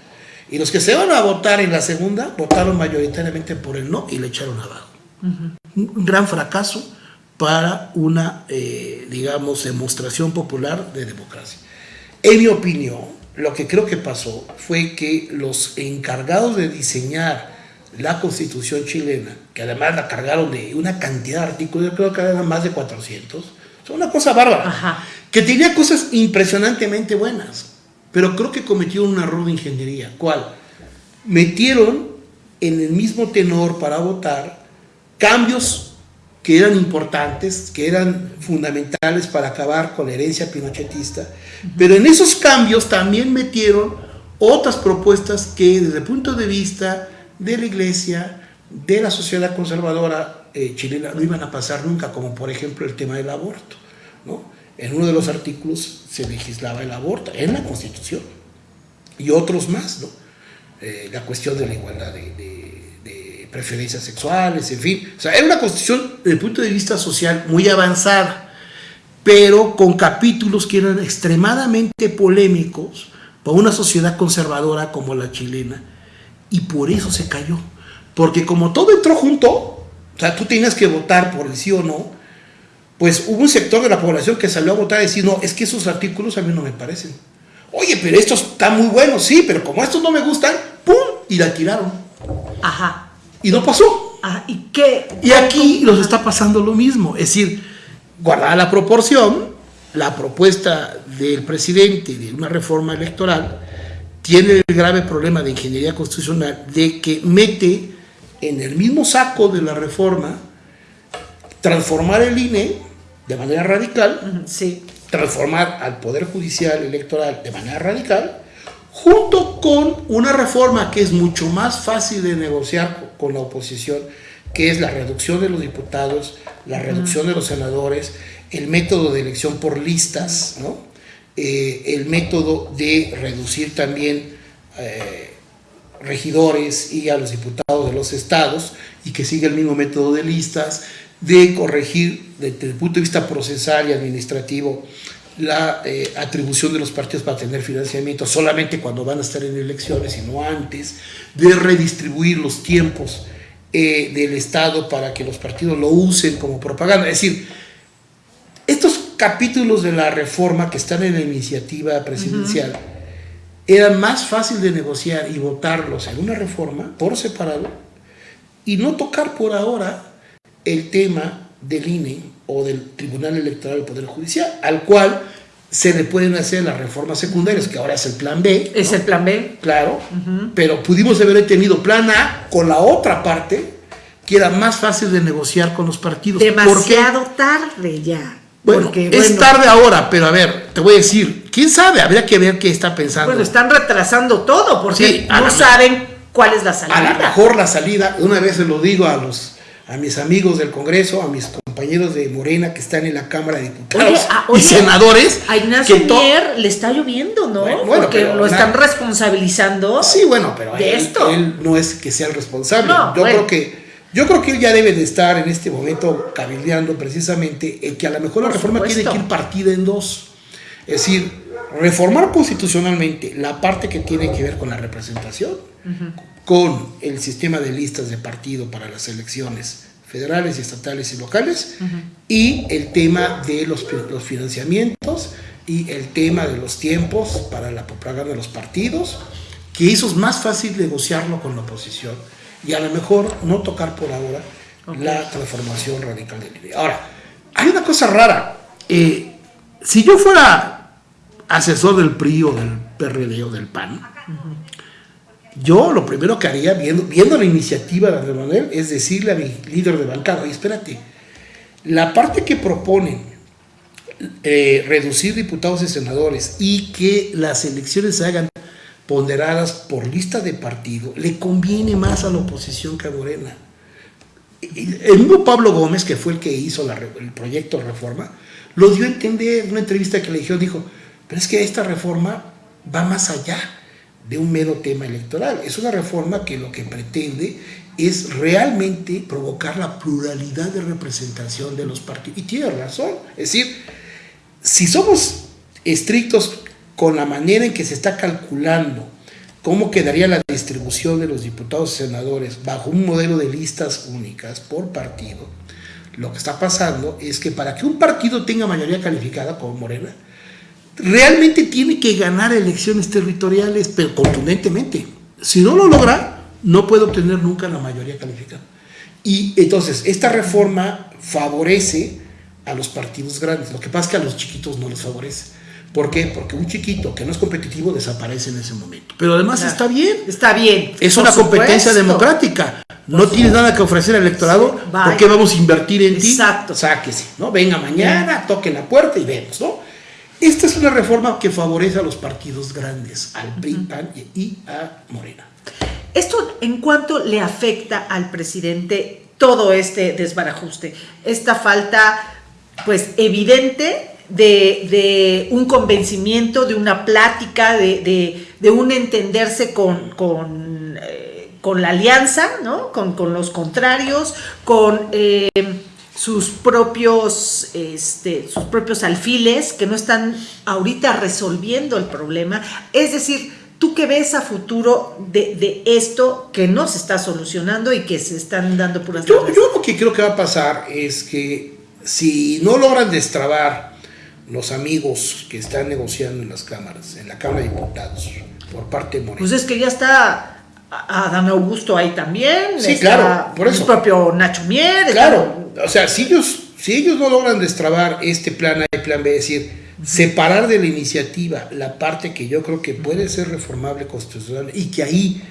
y los que se van a votar en la segunda votaron mayoritariamente por el no y le echaron abajo. Un gran fracaso para una, eh, digamos, demostración popular de democracia. En mi opinión, lo que creo que pasó fue que los encargados de diseñar la constitución chilena, que además la cargaron de una cantidad de artículos, yo creo que eran más de 400, son una cosa bárbara, que tenía cosas impresionantemente buenas, pero creo que cometieron un error de ingeniería. ¿Cuál? Metieron en el mismo tenor para votar cambios que eran importantes, que eran fundamentales para acabar con la herencia pinochetista, pero en esos cambios también metieron otras propuestas que desde el punto de vista de la iglesia, de la sociedad conservadora eh, chilena, no iban a pasar nunca, como por ejemplo el tema del aborto. ¿no? En uno de los artículos se legislaba el aborto, en la Constitución, y otros más, ¿no? Eh, la cuestión de la igualdad de, preferencias sexuales, en fin. O sea, era una constitución desde el punto de vista social muy avanzada, pero con capítulos que eran extremadamente polémicos para una sociedad conservadora como la chilena, y por eso se cayó. Porque como todo entró junto, o sea, tú tenías que votar por el sí o no, pues hubo un sector de la población que salió a votar y decir, no, es que esos artículos a mí no me parecen. Oye, pero estos están muy buenos, sí, pero como estos no me gustan, ¡pum! Y la tiraron. Ajá. Y no pasó. ¿y qué? Y aquí nos está pasando lo mismo. Es decir, guardada la proporción, la propuesta del presidente de una reforma electoral tiene el grave problema de ingeniería constitucional de que mete en el mismo saco de la reforma transformar el INE de manera radical, sí. transformar al Poder Judicial Electoral de manera radical, junto con una reforma que es mucho más fácil de negociar con la oposición, que es la reducción de los diputados, la reducción de los senadores, el método de elección por listas, ¿no? Eh, el método de reducir también eh, regidores y a los diputados de los estados y que siga el mismo método de listas, de corregir desde el punto de vista procesal y administrativo la eh, atribución de los partidos para tener financiamiento solamente cuando van a estar en elecciones y no antes, de redistribuir los tiempos del Estado para que los partidos lo usen como propaganda. Es decir, capítulos de la reforma que están en la iniciativa presidencial eran más fácil de negociar y votarlos en una reforma por separado y no tocar por ahora el tema del INE o del Tribunal Electoral del Poder Judicial, al cual se le pueden hacer las reformas secundarias, que ahora es el plan B. Es el plan B. Claro, pero pudimos haber tenido plan A con la otra parte, que era más fácil de negociar con los partidos. Demasiado tarde ya. Bueno, es tarde ahora, pero a ver, te voy a decir, quién sabe, habría que ver qué está pensando. Bueno, están retrasando todo porque no saben cuál es la salida. A lo mejor la salida, una vez se lo digo a los a mis amigos del Congreso, a mis compañeros de Morena que están en la Cámara de Diputados ah, y senadores. A Ignacio Mier le está lloviendo, ¿no? Porque lo están responsabilizando. Sí, bueno, pero de él, esto. él no es que sea el responsable. yo creo que yo creo que él ya debe de estar en este momento cabildeando precisamente en que a lo mejor la reforma tiene que ir partida en dos. Es decir, reformar constitucionalmente la parte que tiene que ver con la representación, con el sistema de listas de partido para las elecciones federales, estatales y locales, y el tema de los, los, financiamientos y el tema de los tiempos para la propaganda de los partidos, que eso es más fácil negociarlo con la oposición y a lo mejor no tocar por ahora la transformación radical del INE. Ahora, hay una cosa rara. Eh, si yo fuera asesor del PRI o del PRD o del PAN, yo lo primero que haría, viendo, viendo la iniciativa de Andrés Manuel, es decirle a mi líder de bancada, oye, espérate, la parte que proponen eh, reducir diputados y senadores y que las elecciones se hagan ponderadas por lista de partido, le conviene más a la oposición que a Morena. El mismo Pablo Gómez, que fue el que hizo el proyecto reforma, lo dio a entender en una entrevista que le dijo, dijo, pero es que esta reforma va más allá de un mero tema electoral. Es una reforma que lo que pretende es realmente provocar la pluralidad de representación de los partidos. Y tiene razón. Es decir, si somos estrictos con la manera en que se está calculando cómo quedaría la distribución de los diputados y senadores bajo un modelo de listas únicas por partido, lo que está pasando es que para que un partido tenga mayoría calificada como Morena, realmente tiene que ganar elecciones territoriales, pero contundentemente. Si no lo logra, no puede obtener nunca la mayoría calificada. Y entonces, esta reforma favorece a los partidos grandes. Lo que pasa es que a los chiquitos no les favorece. ¿Por qué? Porque un chiquito que no es competitivo desaparece en ese momento. Pero además está bien. Está bien. Es una competencia democrática. No tienes nada que ofrecer al electorado. ¿Por qué vamos a invertir en ti? Exacto. Sáquese, ¿no? Venga mañana, toque la puerta y vemos, ¿no? Esta es una reforma que favorece a los partidos grandes, al PRI, PAN y a Morena. ¿Esto en cuánto le afecta al presidente todo este desbarajuste? Esta falta, pues, evidente de, un convencimiento, de una plática, de, un entenderse con, con, eh, la alianza, ¿no? con, los contrarios, con eh, sus, propios, este, sus propios alfiles que no están ahorita resolviendo el problema. Es decir, tú que ves a futuro de, esto que no se está solucionando y que se están dando puras... Yo, yo lo que creo que va a pasar es que si no logran destrabar los amigos que están negociando en las cámaras, en la Cámara de Diputados, por parte de Moreno. Pues es que ya está Adán Augusto ahí también. Sí, claro, por eso. El propio Nacho Mier. Claro, o sea, si ellos, si ellos no logran destrabar este plan A y plan B, es decir, separar de la iniciativa la parte que yo creo que puede ser reformable constitucional y que ahí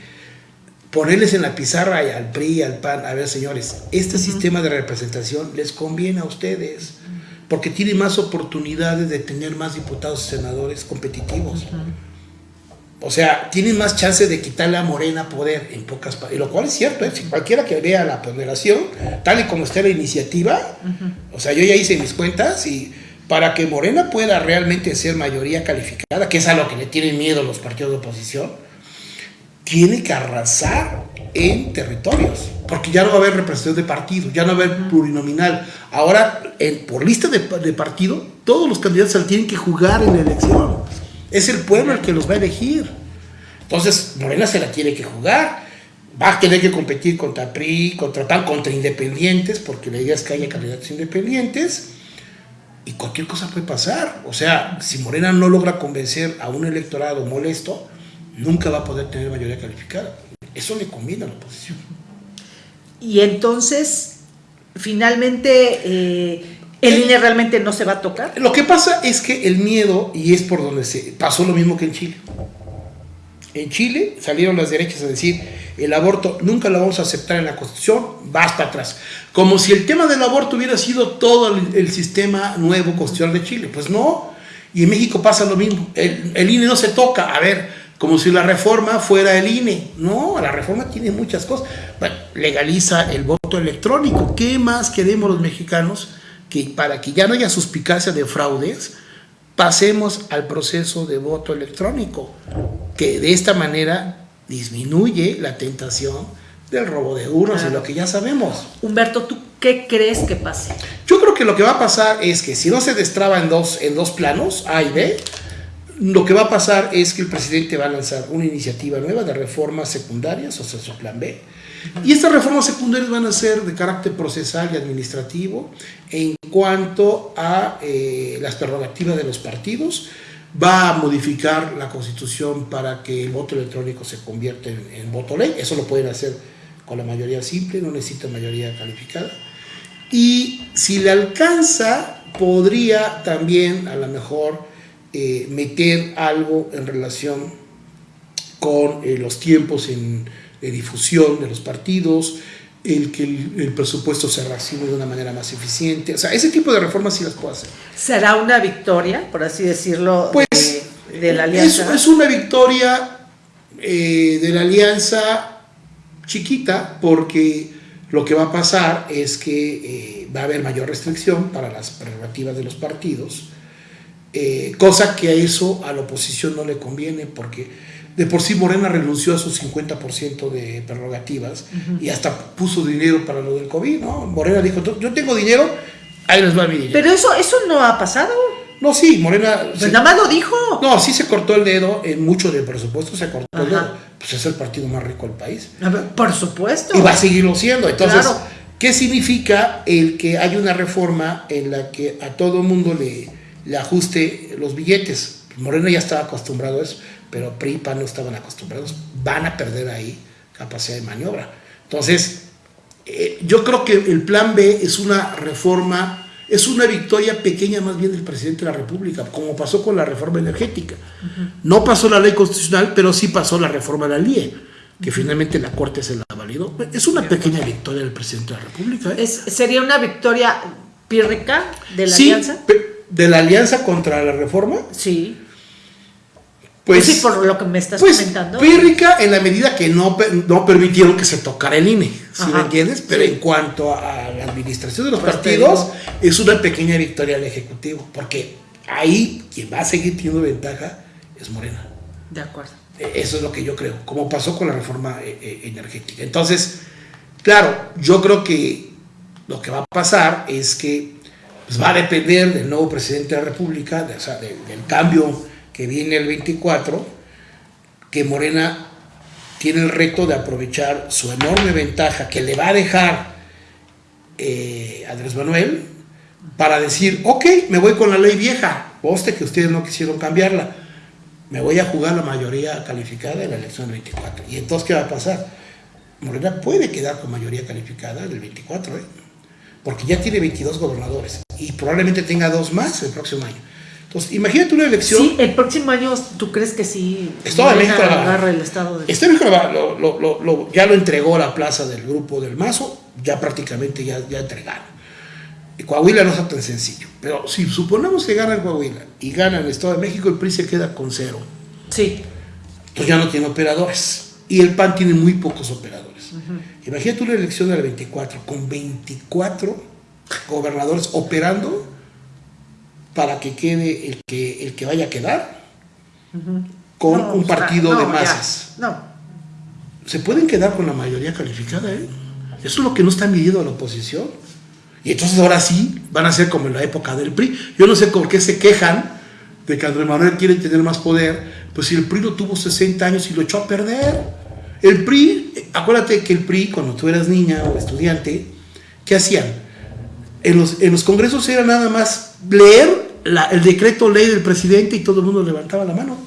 ponerles en la pizarra al PRI, al PAN, a ver señores, este sistema de representación les conviene a ustedes porque tiene más oportunidades de tener más diputados y senadores competitivos. O sea, tienen más chance de quitarle a Morena poder en pocas y lo cual es cierto, ¿eh? si cualquiera que vea la ponderación, tal y como está la iniciativa, o sea, yo ya hice mis cuentas y para que Morena pueda realmente ser mayoría calificada, que es a lo que le tienen miedo los partidos de oposición, tiene que arrasar en territorios, porque ya no va a haber representación de partido, ya no va a haber plurinominal. Ahora, en, por lista de, partido, todos los candidatos tienen que jugar en la elección. Es el pueblo el que los va a elegir. Entonces, Morena se la tiene que jugar. Va a tener que competir contra PRI, contra tal, contra independientes, porque la idea es que haya candidatos independientes. Y cualquier cosa puede pasar. O sea, si Morena no logra convencer a un electorado molesto, nunca va a poder tener mayoría calificada. Eso le conviene a la oposición. Y entonces, finalmente, eh, ¿el INE realmente no se va a tocar? Lo que pasa es que el miedo, y es por donde se pasó lo mismo que en Chile. En Chile salieron las derechas a decir, el aborto nunca lo vamos a aceptar en la Constitución, basta atrás. Como si el tema del aborto hubiera sido todo el, sistema nuevo constitucional de Chile. Pues no, y en México pasa lo mismo. El, el INE no se toca. A ver, como si la reforma fuera el INE. No, la reforma tiene muchas cosas. Bueno, legaliza el voto electrónico. ¿Qué más queremos los mexicanos? Que para que ya no haya suspicacia de fraudes, pasemos al proceso de voto electrónico, que de esta manera disminuye la tentación del robo de urnas, y lo que ya sabemos. Humberto, ¿tú qué crees que pase? Yo creo que lo que va a pasar es que si no se destraba en dos, en dos planos, A y B, lo que va a pasar es que el presidente va a lanzar una iniciativa nueva de reformas secundarias, o sea, su plan B. Y estas reformas secundarias van a ser de carácter procesal y administrativo en cuanto a eh, las prerrogativas de los partidos. Va a modificar la constitución para que el voto electrónico se convierta en, en voto ley. Eso lo pueden hacer con la mayoría simple, no necesita mayoría calificada. Y si le alcanza, podría también a lo mejor eh, meter algo en relación con eh, los tiempos en, de difusión de los partidos, el que el, presupuesto se reciba de una manera más eficiente. O sea, ese tipo de reformas sí las puede hacer. ¿Será una victoria, por así decirlo, pues, de, la alianza? Es, es una victoria eh, de la alianza chiquita porque lo que va a pasar es que va a haber mayor restricción para las prerrogativas de los partidos eh, cosa que a eso a la oposición no le conviene porque de por sí Morena renunció a sus 50% de prerrogativas y hasta puso dinero para lo del COVID, ¿no? Morena dijo, yo tengo dinero, ahí les va mi dinero. Pero eso, eso no ha pasado. No, sí, Morena... Pues nada más lo dijo. No, sí se cortó el dedo, en mucho del presupuesto se cortó el dedo. Pues es el partido más rico del país. por supuesto. Y va a seguirlo siendo. Entonces, ¿qué significa el que hay una reforma en la que a todo mundo le le ajuste los billetes. Moreno ya estaba acostumbrado a eso, pero PRI y no estaban acostumbrados. Van a perder ahí capacidad de maniobra. Entonces, eh, yo creo que el plan B es una reforma, es una victoria pequeña más bien del presidente de la República, como pasó con la reforma energética. No pasó la ley constitucional, pero sí pasó la reforma de la LIE, que finalmente la Corte se la validó. Es una pequeña victoria del presidente de la República. ¿eh? ¿Sería una victoria pírrica de la alianza? De la alianza contra la reforma. Sí. Pues, sí, por lo que me estás pues, comentando. Pírrica en la medida que no, no permitieron que se tocara el INE, ¿sí me entiendes? Pero en cuanto a la administración de los pues partidos, es una pequeña victoria del Ejecutivo, porque ahí quien va a seguir teniendo ventaja es Morena. De acuerdo. E, eso es lo que yo creo, como pasó con la reforma eh, eh, energética. Entonces, claro, yo creo que lo que va a pasar es que pues va a depender del nuevo presidente de la República, de, o sea, del cambio que viene el 24, que Morena tiene el reto de aprovechar su enorme ventaja que le va a dejar eh, Andrés Manuel para decir, ok, me voy con la ley vieja, poste que ustedes no quisieron cambiarla, me voy a jugar la mayoría calificada en la elección del 24. ¿Y entonces qué va a pasar? Morena puede quedar con mayoría calificada del 24, ¿eh? porque ya tiene 22 gobernadores y probablemente tenga dos más el próximo año. Entonces, imagínate una elección. Sí, el próximo año, ¿tú crees que sí? Estado de México agarra el Estado de Estado México lo, lo, ya lo entregó la plaza del grupo del Mazo, ya prácticamente ya, ya entregaron. Y Coahuila no es tan sencillo. Pero si suponemos que gana Coahuila y gana el Estado de México, el PRI se queda con cero. Sí. Entonces ya no tiene operadores. Y el PAN tiene muy pocos operadores. Imagínate una elección del 24 con 24 gobernadores operando para que quede el que, el que vaya a quedar con un partido de masas. no. Se pueden quedar con la mayoría calificada, ¿eh? Eso es lo que no está midiendo la oposición. Y entonces ahora sí van a ser como en la época del PRI. Yo no sé por qué se quejan de que Andrés Manuel quiere tener más poder, pues si el PRI lo tuvo 60 años y lo echó a perder. El PRI, acuérdate que el PRI, cuando tú eras niña o estudiante, ¿qué hacían? En los, en congresos era nada más leer el decreto ley del presidente y todo el mundo levantaba la mano.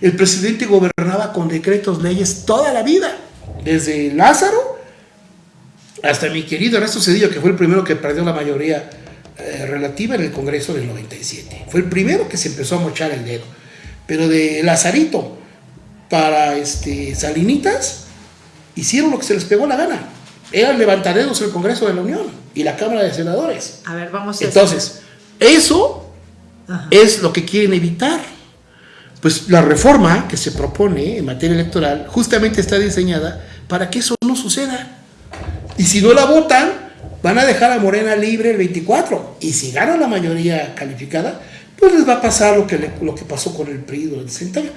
El presidente gobernaba con decretos, leyes toda la vida, desde Lázaro hasta mi querido Ernesto Cedillo, que fue el primero que perdió la mayoría eh, relativa en el Congreso del 97. Fue el primero que se empezó a mochar el dedo. Pero de Lazarito para este, Salinitas, hicieron lo que se les pegó la gana. Eran levantaderos el Congreso de la Unión y la Cámara de Senadores. A ver, vamos a Entonces, eso es lo que quieren evitar. pues la reforma que se propone en materia electoral justamente está diseñada para que eso no suceda. Y si no la votan, van a dejar a Morena libre el 24. Y si gana la mayoría calificada, pues les va a pasar lo que, lo que pasó con el PRI durante 60 años.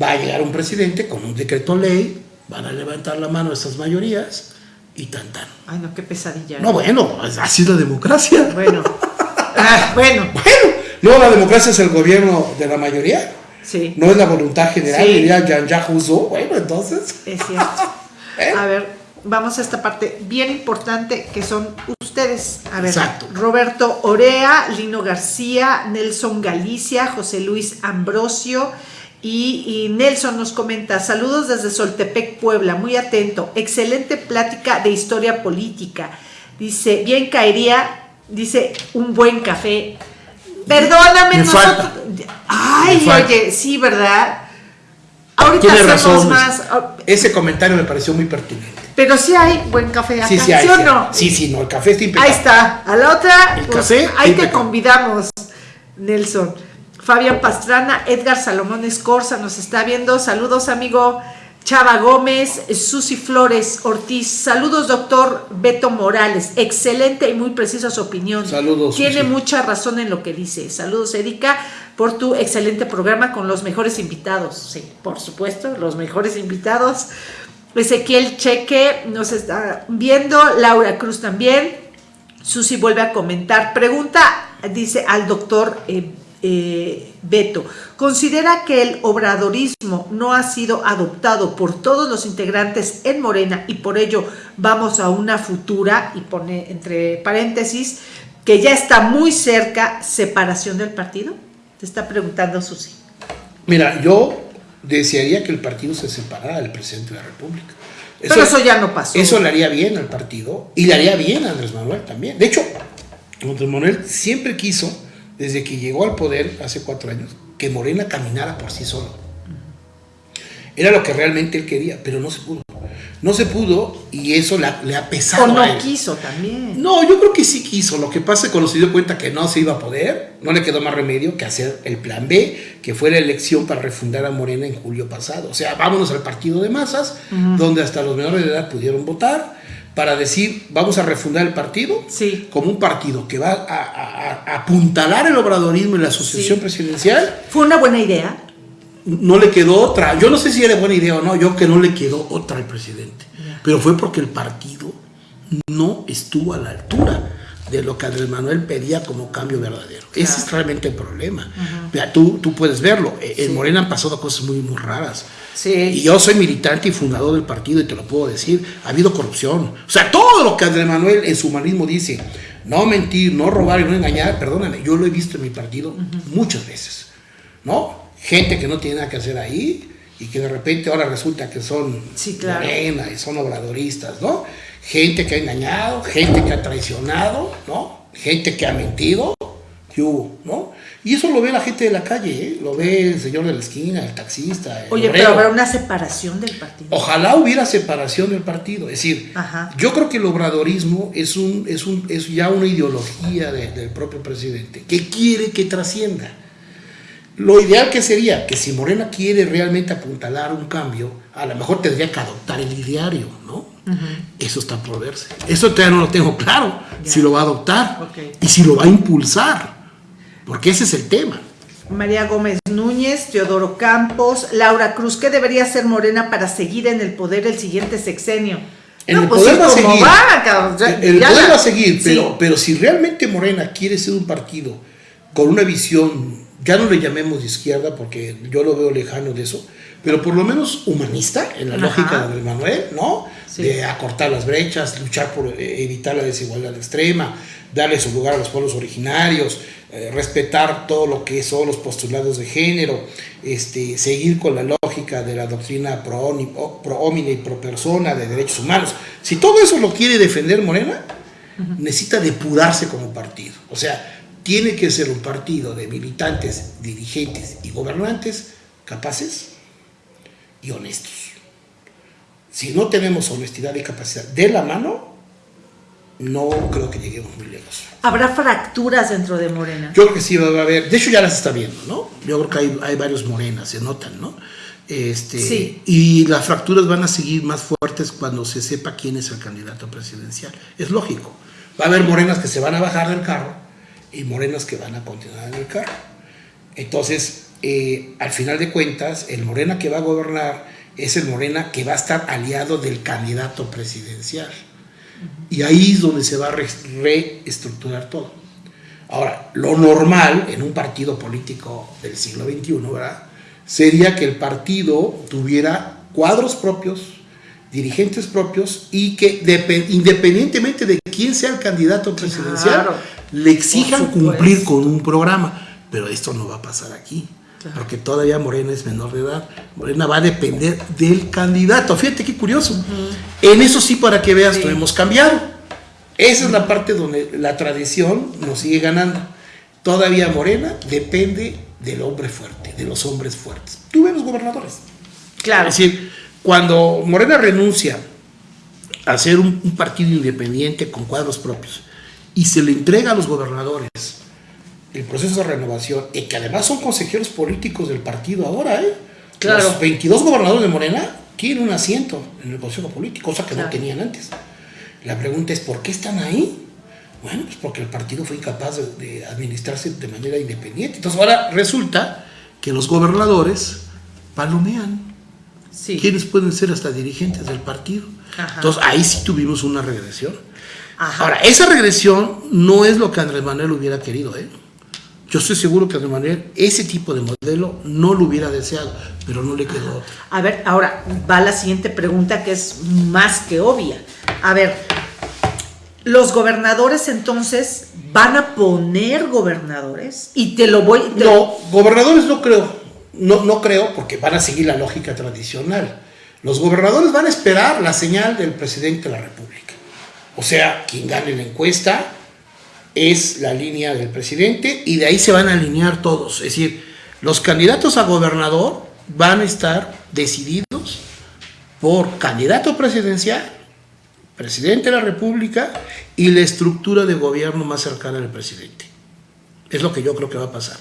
Va a llegar un presidente con un decreto ley, van a levantar la mano esas mayorías y tan tan. Ay, no, qué pesadilla. No, bueno, así es la democracia. Bueno. Ah, bueno. Bueno, luego la democracia es el gobierno de la mayoría. Sí. No es la voluntad general, sí. diría Jean-Jacques Rousseau. Bueno, entonces. Es cierto. ¿Eh? A ver, vamos a esta parte bien importante que son ustedes. A ver, Exacto. Roberto Orea, Lino García, Nelson Galicia, José Luis Ambrosio. Y, y, Nelson nos comenta, saludos desde Soltepec, Puebla, muy atento, excelente plática de historia política. Dice, bien caería, dice, un buen café. Perdóname, Me nosotros... falta. Ay, Me oye, sí, ¿verdad? Ahorita Tiene hacemos razón. más. Ese comentario me pareció muy pertinente. Pero sí hay buen café acá, Sí, sí, hay, o sí, no? sí, sí, no, el café está impecable. Ahí está. A la otra, El pues, café, ahí te impecable. convidamos, Nelson. Fabián Pastrana, Edgar Salomón Escorza nos está viendo. Saludos, amigo. Chava Gómez, Susi Flores Ortiz. Saludos, doctor Beto Morales. Excelente y muy precisa su opinión. Saludos, Tiene Susi. mucha razón en lo que dice. Saludos, Erika, por tu excelente programa con los mejores invitados. Sí, por supuesto, los mejores invitados. Ezequiel Cheque nos está viendo, Laura Cruz también. Susi vuelve a comentar. Pregunta, dice al doctor eh, eh, Beto, ¿considera que el obradorismo no ha sido adoptado por todos los integrantes en Morena y por ello vamos a una futura, y pone entre paréntesis, que ya está muy cerca, separación del partido? Te está preguntando Susi. Mira, yo desearía que el partido se separara del presidente de la República. Pero eso ya no pasó. Eso le haría bien al partido y le haría bien a Andrés Manuel también. De hecho, Andrés Manuel siempre quiso, desde que llegó al poder hace cuatro años, que Morena caminara por sí solo. Era lo que realmente él quería, pero no se pudo. No se pudo y eso le ha, le ha pesado. O no a él. quiso también. No, yo creo que sí quiso. Lo que pasa es que cuando se dio cuenta que no se iba a poder, no le quedó más remedio que hacer el plan B, que fue la elección para refundar a Morena en julio pasado. O sea, vámonos al partido de masas, donde hasta los menores de edad pudieron votar, para decir, vamos a refundar el partido Sí. como un partido que va a, a- a apuntalar el obradorismo y la asociación Sí. presidencial. Fue una buena idea. No le quedó otra. Yo no sé si era buena idea o no, yo que no le quedó otra al presidente. Pero fue porque el partido no estuvo a la altura de lo que Andrés Manuel pedía como cambio verdadero. Ese es realmente el problema. Mira, tú, tú puedes verlo. En Sí. Morena han pasado cosas muy, muy raras. Sí. Y yo soy militante y fundador del partido y te lo puedo decir. Ha habido corrupción. O sea, todo lo que Andrés Manuel en su humanismo dice, no mentir, no robar y no engañar, perdóname, yo lo he visto en mi partido muchas veces. ¿No? Gente que no tiene nada que hacer ahí y que de repente ahora resulta que son Sí, claro. morena y son obradoristas, ¿no? Gente que ha engañado, gente que ha traicionado, ¿no? Gente que ha mentido, ¿qué hubo, no? Y eso lo ve la gente de la calle, ¿eh? Lo ve el señor de la esquina, el taxista, el Oye, obrero. pero habrá una separación del partido. Ojalá hubiera separación del partido. Es decir, Ajá. yo creo que el obradorismo es, un, es, un, es ya una ideología de- del propio presidente que quiere que trascienda. Lo ideal que sería que si Morena quiere realmente apuntalar un cambio, a lo mejor tendría que adoptar el ideario, ¿no? Eso está por verse. Eso todavía no lo tengo claro, si lo va a adoptar Ok. y si lo va a impulsar, porque ese es el tema. María Gómez Núñez, Teodoro Campos, Laura Cruz, ¿qué debería hacer Morena para seguir en el poder el siguiente sexenio? En No, el pues poder sí, va a seguir. va, cabrón, o sea, El ya poder la- va a seguir, Sí. pero, si realmente Morena quiere ser un partido con una visión, ya no le llamemos de izquierda porque yo lo veo lejano de eso, pero por lo menos humanista, en la Ajá. lógica de Manuel, ¿no? Sí. De acortar las brechas, luchar por evitar la desigualdad extrema, darle su lugar a los pueblos originarios, eh, respetar todo lo que son los postulados de género, este, seguir con la lógica de la doctrina pro, homine y pro persona de derechos humanos. Si todo eso lo quiere defender Morena, necesita depurarse como partido. O sea, tiene que ser un partido de militantes, dirigentes y gobernantes capaces y honestos. Si no tenemos honestidad y capacidad de la mano, no creo que lleguemos muy lejos. ¿Habrá fracturas dentro de Morena? Yo creo que sí va a haber, de hecho ya las está viendo, ¿no? Yo creo que hay, hay varios morenas, se notan, ¿no? Este, Sí. Y las fracturas van a seguir más fuertes cuando se sepa quién es el candidato presidencial. Es lógico. Va a haber morenas que se van a bajar del carro y morenas que van a continuar en el carro. Entonces, eh, al final de cuentas, el morena que va a gobernar es el morena que va a estar aliado del candidato presidencial. Y ahí es donde se va a re- reestructurar todo. Ahora, lo normal en un partido político del siglo XXI, ¿verdad? Sería que el partido tuviera cuadros propios, dirigentes propios y que depe- independientemente de quién sea el candidato presidencial, Claro. le exijan cumplir con un programa. Pero esto no va a pasar aquí. Claro. Porque todavía Morena es menor de edad. Morena va a depender del candidato. Fíjate qué curioso. En eso sí, para que veas, Sí. no hemos cambiado. Esa es la parte donde la tradición nos sigue ganando. Todavía Morena depende del hombre fuerte, de los hombres fuertes. Tú ves los gobernadores. Claro. Es decir, cuando Morena renuncia a ser un, un partido independiente con cuadros propios y se le entrega a los gobernadores el proceso de renovación, y que además son consejeros políticos del partido ahora, ¿eh? Claro. Los 22 gobernadores de Morena tienen un asiento en el consejo político, cosa que Claro. no tenían antes. La pregunta es, ¿por qué están ahí? Bueno, pues porque el partido fue incapaz de, de administrarse de manera independiente. Entonces ahora resulta que los gobernadores palomean. Sí. ¿Quiénes pueden ser hasta dirigentes del partido? Ajá. Entonces ahí sí tuvimos una regresión. Ajá. Ahora, esa regresión no es lo que Andrés Manuel hubiera querido, ¿eh? Yo estoy seguro que Manuel ese tipo de modelo no lo hubiera deseado, pero no le quedó. A ver, ahora va la siguiente pregunta que es más que obvia. A ver, los gobernadores entonces van a poner gobernadores y te lo voy. te- No, gobernadores no creo. No, no creo porque van a seguir la lógica tradicional. Los gobernadores van a esperar la señal del presidente de la República. O sea, quien gane la encuesta es la línea del presidente y de ahí se van a alinear todos. Es decir, los candidatos a gobernador van a estar decididos por candidato presidencial, presidente de la República y la estructura de gobierno más cercana al presidente. Es lo que yo creo que va a pasar.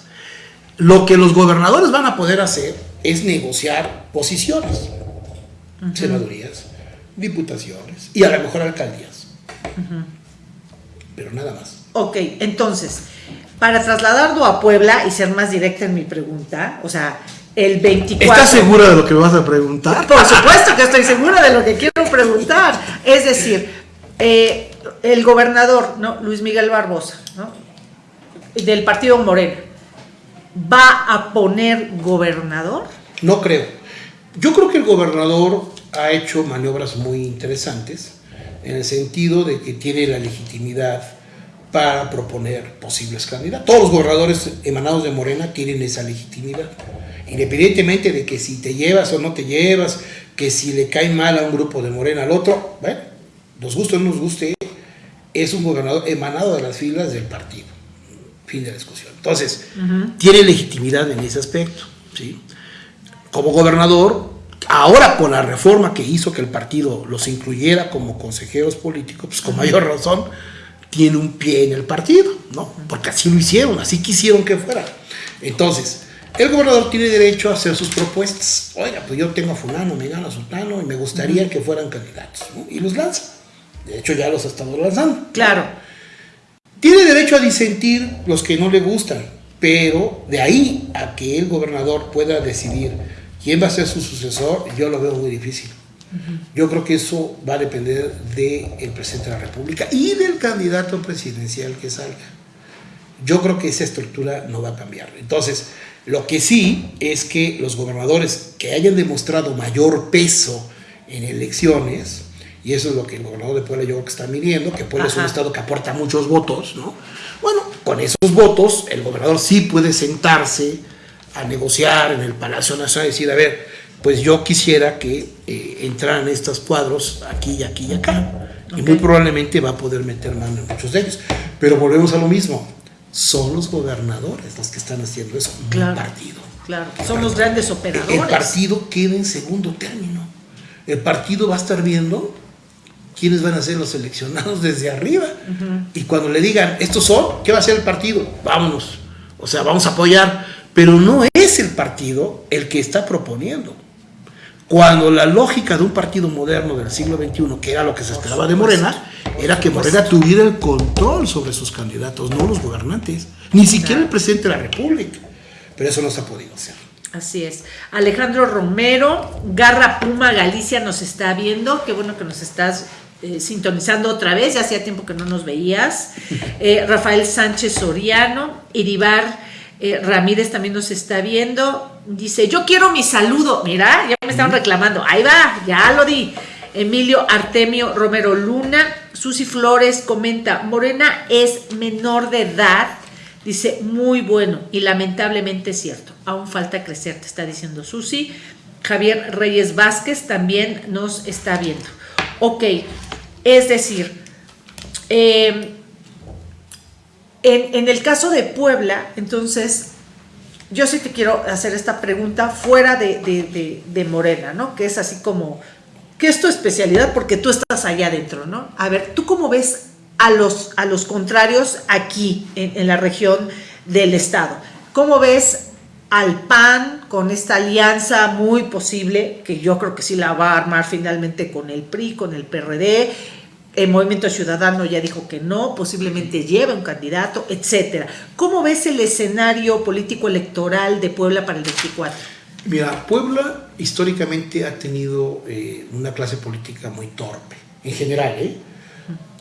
Lo que los gobernadores van a poder hacer es negociar posiciones, senadurías, diputaciones y a lo mejor alcaldías. Pero nada más. Ok, entonces, para trasladarlo a Puebla y ser más directa en mi pregunta, o sea, el 24. ¿Estás segura de lo que me vas a preguntar? Por supuesto que estoy segura de lo que quiero preguntar. Es decir, eh, el gobernador, ¿no? Luis Miguel Barbosa, ¿no? Del partido Morena, ¿va a poner gobernador? No creo. Yo creo que el gobernador ha hecho maniobras muy interesantes en el sentido de que tiene la legitimidad para proponer posibles candidatos. Todos los gobernadores emanados de Morena tienen esa legitimidad. Independientemente de que si te llevas o no te llevas, que si le cae mal a un grupo de Morena al otro, bueno, nos guste o no nos guste, es un gobernador emanado de las filas del partido. Fin de la discusión. Entonces, tiene legitimidad en ese aspecto. ¿sí? Como gobernador, ahora por la reforma que hizo que el partido los incluyera como consejeros políticos, pues con mayor razón tiene un pie en el partido, ¿no? Porque así lo hicieron, así quisieron que fuera. Entonces, el gobernador tiene derecho a hacer sus propuestas. Oiga, pues yo tengo a fulano, me gana a sultano y me gustaría que fueran candidatos, ¿no? Y los lanza. De hecho, ya los ha estado lanzando. Claro. Tiene derecho a disentir los que no le gustan, pero de ahí a que el gobernador pueda decidir quién va a ser su sucesor, yo lo veo muy difícil. Yo creo que eso va a depender del presidente de la República y del candidato presidencial que salga. Yo creo que esa estructura no va a cambiar. Entonces, lo que sí es que los gobernadores que hayan demostrado mayor peso en elecciones, y eso es lo que el gobernador de Puebla yo creo que está midiendo, que Puebla es un estado que aporta muchos votos, ¿no? Bueno, con esos votos el gobernador sí puede sentarse a negociar en el Palacio Nacional y decir, a ver, pues yo quisiera que eh, entraran estos cuadros aquí y aquí y acá. Y muy probablemente va a poder meter mano en muchos de ellos. Pero volvemos a lo mismo. Son los gobernadores los que están haciendo eso, Claro. el partido. Claro. Son los grandes El operadores. partido queda en segundo término. El partido va a estar viendo quiénes van a ser los seleccionados desde arriba. Y cuando le digan, estos son, ¿qué va a ser el partido? Vámonos. O sea, vamos a apoyar. Pero no es el partido el que está proponiendo. Cuando la lógica de un partido moderno del siglo XXI, que era lo que se esperaba de Morena, era que Morena tuviera el control sobre sus candidatos, no los gobernantes, ni siquiera el presidente de la República. Pero eso no se ha podido hacer. Así es. Alejandro Romero, Garra Puma Galicia nos está viendo. Qué bueno que nos estás eh, sintonizando otra vez. Ya hacía tiempo que no nos veías. Eh, Rafael Sánchez Soriano, Iribar eh, Ramírez también nos está viendo. Dice, yo quiero mi saludo. Mira, ya me están reclamando. Ahí va, ya lo di. Emilio Artemio Romero Luna. Susi Flores comenta, Morena es menor de edad. Dice, muy bueno y lamentablemente es cierto. Aún falta crecer, te está diciendo Susi. Javier Reyes Vázquez también nos está viendo. Ok, es decir, eh, en, el caso de Puebla, entonces, yo sí te quiero hacer esta pregunta fuera de, Morena, ¿no? Que es así como, ¿qué es tu especialidad? Porque tú estás allá adentro, ¿no? A ver, ¿tú cómo ves a los, a los contrarios aquí, en, en la región del Estado? ¿Cómo ves al PAN con esta alianza muy posible, que yo creo que sí la va a armar finalmente con el PRI, con el PRD, el Movimiento Ciudadano ya dijo que no, posiblemente lleve un candidato, etcétera. ¿Cómo ves el escenario político electoral de Puebla para el 24? Mira, Puebla históricamente ha tenido eh, una clase política muy torpe, en general, ¿eh?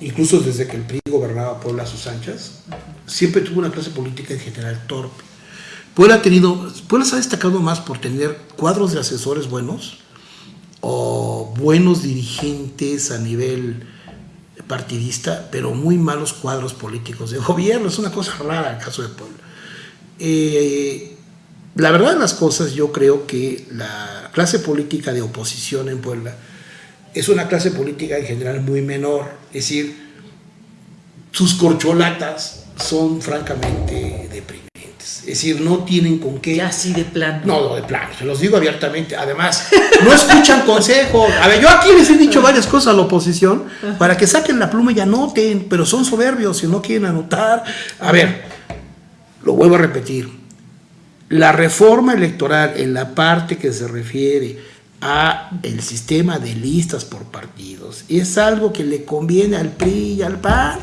incluso desde que el PRI gobernaba Puebla a sus anchas, siempre tuvo una clase política en general torpe. Puebla ha tenido, Puebla se ha destacado más por tener cuadros de asesores buenos o buenos dirigentes a nivel partidista, pero muy malos cuadros políticos de gobierno. Es una cosa rara el caso de Puebla. Eh, la verdad de las cosas, yo creo que la clase política de oposición en Puebla es una clase política en general muy menor. Es decir, sus corcholatas son francamente deprimidas. Es decir, no tienen con qué. Ya así de plano. No, de plano, se los digo abiertamente. Además, no escuchan consejos. A ver, yo aquí les he dicho varias cosas a la oposición para que saquen la pluma y anoten, pero son soberbios y no quieren anotar. A ver, lo vuelvo a repetir. La reforma electoral en la parte que se refiere a el sistema de listas por partidos es algo que le conviene al PRI y al PAN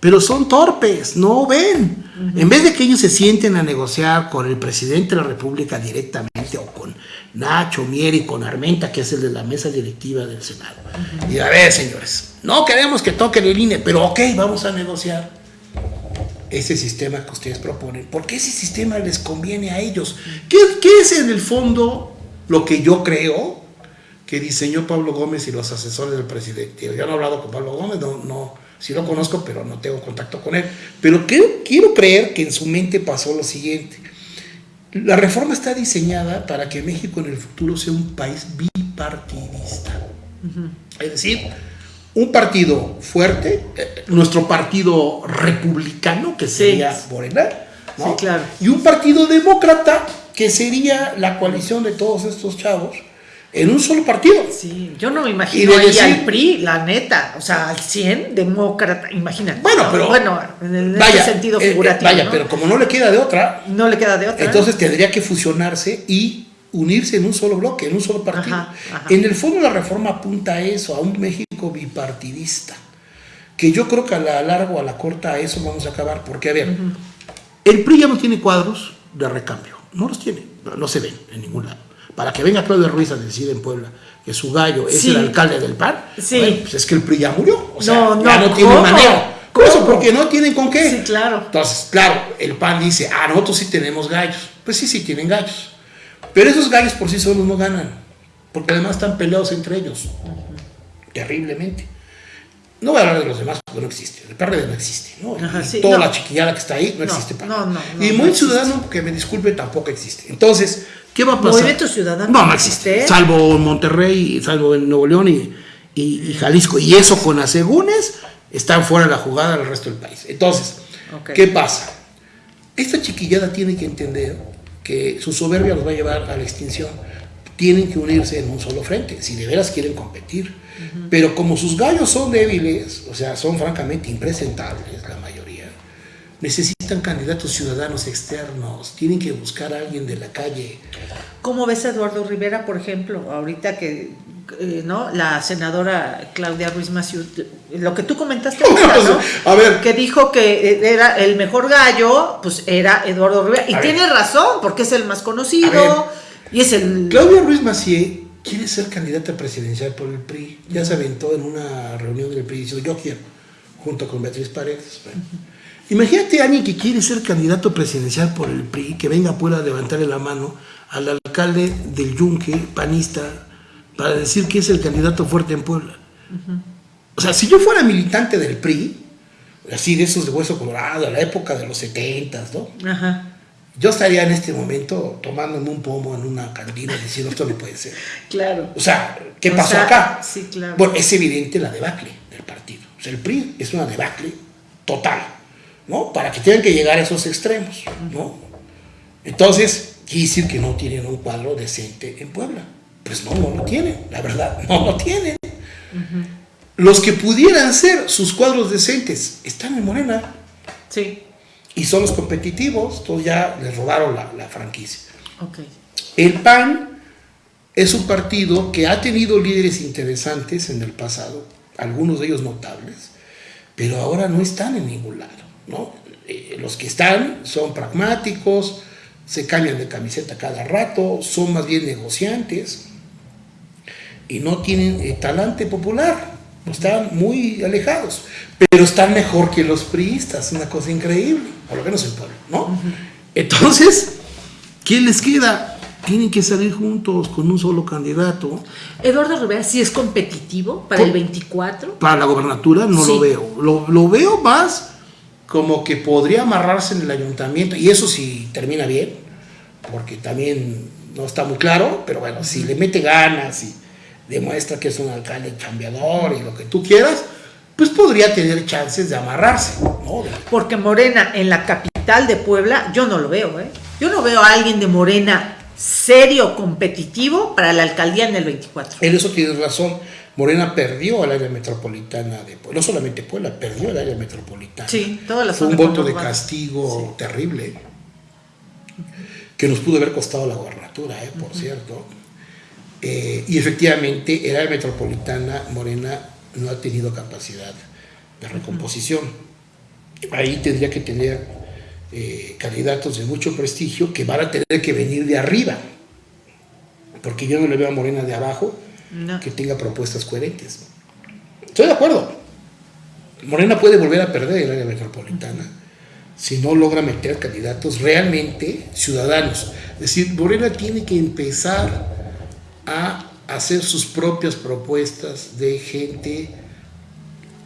pero son torpes, no ven. En vez de que ellos se sienten a negociar con el presidente de la República directamente o con Nacho Mieri, con Armenta, que es el de la mesa directiva del Senado. Y a ver, señores, no queremos que toquen el INE, pero ok, vamos a negociar ese sistema que ustedes proponen. Porque ese sistema les conviene a ellos. ¿Qué, qué es en el fondo lo que yo creo que diseñó Pablo Gómez y los asesores del presidente? Yo no he hablado con Pablo Gómez, no, no Sí lo conozco, pero no tengo contacto con él. Pero quiero, creer que en su mente pasó lo siguiente. La reforma está diseñada para que México en el futuro sea un país bipartidista. Es decir, un partido fuerte, eh, nuestro partido republicano, que sería Morena, claro. y un partido demócrata, que sería la coalición de todos estos chavos, en un solo partido. Sí, yo no me imagino ahí al PRI, la neta, o sea, al 100 demócrata, imagínate. Bueno, pero bueno, en ese sentido eh, eh, figurativo. vaya, pero como no le queda de otra, no le queda de otra. Entonces tendría que fusionarse y unirse en un solo bloque, en un solo partido. En el fondo la reforma apunta a eso, a un México bipartidista, que yo creo que a la larga o a la corta a eso vamos a acabar, porque a ver, el PRI ya no tiene cuadros de recambio, no los tiene, no se ven en ningún lado para que venga Claudio Ruiz a decir en Puebla que su gallo es el alcalde del PAN, sí. pues es que el PRI ya murió, o sea, no, ya no tiene manera. ¿Cómo? Porque no tienen con qué. Sí, claro. Entonces, claro, el PAN dice, ah, nosotros sí tenemos gallos. Pues sí, sí tienen gallos. Pero esos gallos por sí solos no ganan, porque además están peleados entre ellos, terriblemente. No voy a hablar de los demás porque no existe. El PRD no existe. ¿no? Toda la chiquillada que está ahí no, existe. No, no, y muy ciudadano, que me disculpe, tampoco existe. Entonces, ¿qué va a pasar? Movimiento Ciudadano. No, no existe. Salvo Monterrey, salvo en Nuevo León y, y, Jalisco. Y eso con asegúnes están fuera de la jugada del resto del país. Entonces, ¿qué pasa? Esta chiquillada tiene que entender que su soberbia los va a llevar a la extinción. tienen que unirse en un solo frente, si de veras quieren competir. Pero como sus gallos son débiles, o sea, son francamente impresentables la mayoría, necesitan candidatos ciudadanos externos, tienen que buscar a alguien de la calle. ¿Cómo ves a Eduardo Rivera, por ejemplo, ahorita que eh, ¿no? la senadora Claudia Ruiz Massieu, lo que tú comentaste ¿no? a ver. que dijo que eh, era el mejor gallo, pues era Eduardo Rivera, y tiene razón, porque es el más conocido, y es el... Claudia Ruiz Massieu quiere ser candidata presidencial por el PRI, ya se aventó en una reunión del PRI diciendo yo quiero, junto con Beatriz Paredes. Imagínate a alguien que quiere ser candidato presidencial por el PRI, que venga a Puebla a levantarle la mano al alcalde del Yunque, panista, para decir que es el candidato fuerte en Puebla. O sea, si yo fuera militante del PRI, así de esos de hueso colorado, a la época de los 70, ¿no? Yo estaría en este momento tomándome un pomo en una cantina diciendo esto no puede ser. Claro. O sea, ¿qué pasó acá? Sí, claro. Bueno, es evidente la debacle del partido. O sea, el PRI es una debacle total, ¿no? Para que tengan que llegar a esos extremos, ¿no? Entonces, quiere decir que no tienen un cuadro decente en Puebla. Pues no, no lo tienen, la verdad, no lo tienen. Los que pudieran ser sus cuadros decentes están en Morena. Sí. Y son los competitivos, todos ya les robaron la, franquicia. Okay. El PAN es un partido que ha tenido líderes interesantes en el pasado, algunos de ellos notables, pero ahora no están en ningún lado. ¿No? Eh, los que están son pragmáticos, se cambian de camiseta cada rato, son más bien negociantes y no tienen eh, talante popular, están muy alejados, pero están mejor que los priistas, una cosa increíble, por lo menos en pueblo, ¿no? Entonces, ¿quién les queda? Tienen que salir juntos con un solo candidato. Eduardo Rivera, ¿sí es competitivo para el 24? Para la gobernatura no lo veo. Lo, lo, veo más como que podría amarrarse en el ayuntamiento, y eso si termina bien, porque también no está muy claro, pero bueno, si le mete ganas y demuestra que es un alcalde cambiador y lo que tú quieras, pues podría tener chances de amarrarse. ¿no? Porque Morena en la capital de Puebla, yo no lo veo, ¿eh? Yo no veo a alguien de Morena serio, competitivo para la alcaldía en el 24. En eso tienes razón. Morena perdió al área metropolitana de Puebla, no solamente Puebla, perdió el área metropolitana. Sí, todas las Fue un voto de castigo terrible que nos pudo haber costado la gobernatura, ¿eh? por cierto. Eh, y efectivamente, el área metropolitana morena no ha tenido capacidad de recomposición. Ahí tendría que tener eh, candidatos de mucho prestigio que van a tener que venir de arriba, porque yo no le veo a Morena de abajo que tenga propuestas coherentes. Estoy de acuerdo. Morena puede volver a perder el área metropolitana si no logra meter candidatos realmente ciudadanos. Es decir, Morena tiene que empezar a hacer sus propias propuestas de gente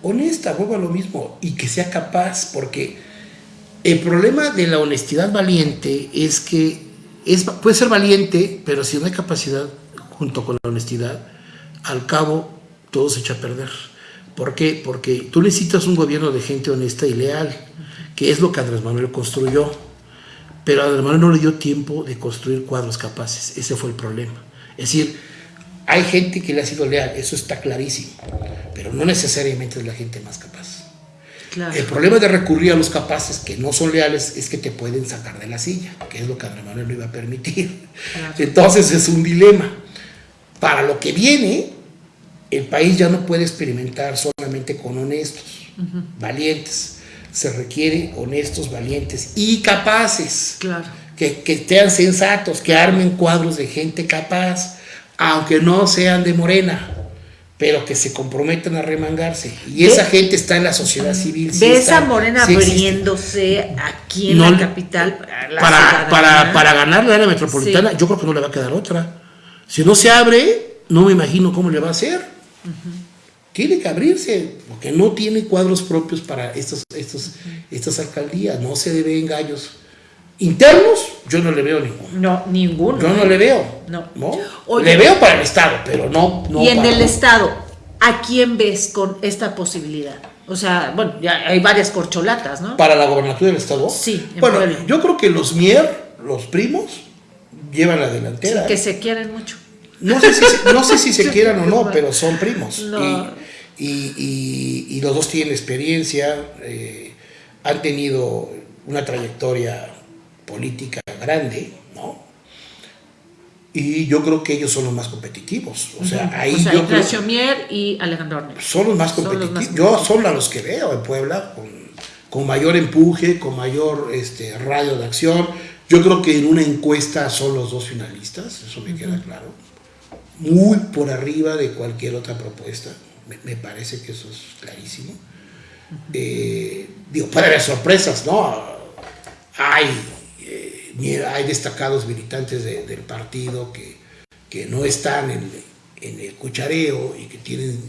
honesta, vuelvo a lo mismo, y que sea capaz, porque el problema de la honestidad valiente es que es, puede ser valiente, pero si no hay capacidad junto con la honestidad, al cabo todo se echa a perder. ¿Por qué? Porque tú necesitas un gobierno de gente honesta y leal, que es lo que Andrés Manuel construyó. Pero Andrés Manuel no le dio tiempo de construir cuadros capaces. Ese fue el problema. Es decir, hay gente que le ha sido leal, eso está clarísimo, pero no necesariamente es la gente más capaz. El problema de recurrir a los capaces que no son leales es que te pueden sacar de la silla, que es lo que Andrés Manuel no iba a permitir. Entonces es un dilema. Para lo que viene, el país ya no puede experimentar solamente con honestos, valientes. Se requiere honestos, valientes y capaces. Claro que, que sean sensatos, que armen cuadros de gente capaz, aunque no sean de Morena, pero que se comprometan a remangarse. Y esa gente está en la sociedad civil. ¿Ves a Morena abriéndose aquí en la capital? para, para, para, ganar la área metropolitana, yo creo que no le va a quedar otra. Si no se abre, no me imagino cómo le va a hacer. Tiene que abrirse, porque no tiene cuadros propios para estos, estos, estas alcaldías, no se deben gallos Internos, yo no le veo ninguno. No, ninguno. Yo no le veo. No. le veo para el Estado, pero no. y en el Estado, ¿a quién ves con esta posibilidad? O sea, bueno, ya hay varias corcholatas, ¿no? ¿Para la gobernatura del Estado? Sí. bueno, yo creo que los Mier, los primos, llevan la delantera. que se quieren mucho. No sé si, no sé si se quieran o no, pero son primos. Y, los dos tienen experiencia, eh, han tenido una trayectoria política grande, ¿no? Y yo creo que ellos son los más competitivos. O sea, ahí o sea, Ignacio Mier y Alejandro Son los más competitivos. Yo son a los que veo en Puebla con, con mayor empuje, con mayor este, radio de acción. Yo creo que en una encuesta son los dos finalistas, eso me queda claro. Muy por arriba de cualquier otra propuesta. Me, parece que eso es clarísimo. Eh, digo, puede haber sorpresas, ¿no? Hay hay destacados militantes del partido que, que, no están en, en, el cuchareo y que tienen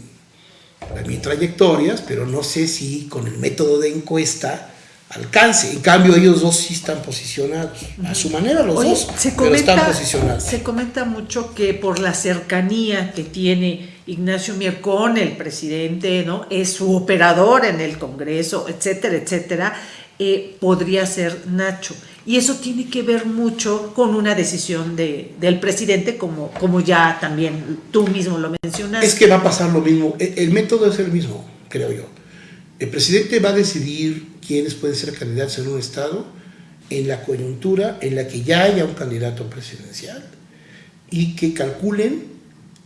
también trayectorias, pero no sé si con el método de encuesta alcance. En cambio, ellos dos sí están posicionados. A su manera, los dos se comenta, están posicionados. Se comenta mucho que por la cercanía que tiene Ignacio Mier con el presidente, ¿no? Es su operador en el Congreso, etcétera, etcétera, eh, podría ser Nacho. Y eso tiene que ver mucho con una decisión de, del presidente, como, como ya también tú mismo lo mencionaste. Es que va a pasar lo mismo. E, el, método es el mismo, creo yo. El presidente va a decidir quiénes pueden ser candidatos en un estado en la coyuntura en la que ya haya un candidato presidencial y que calculen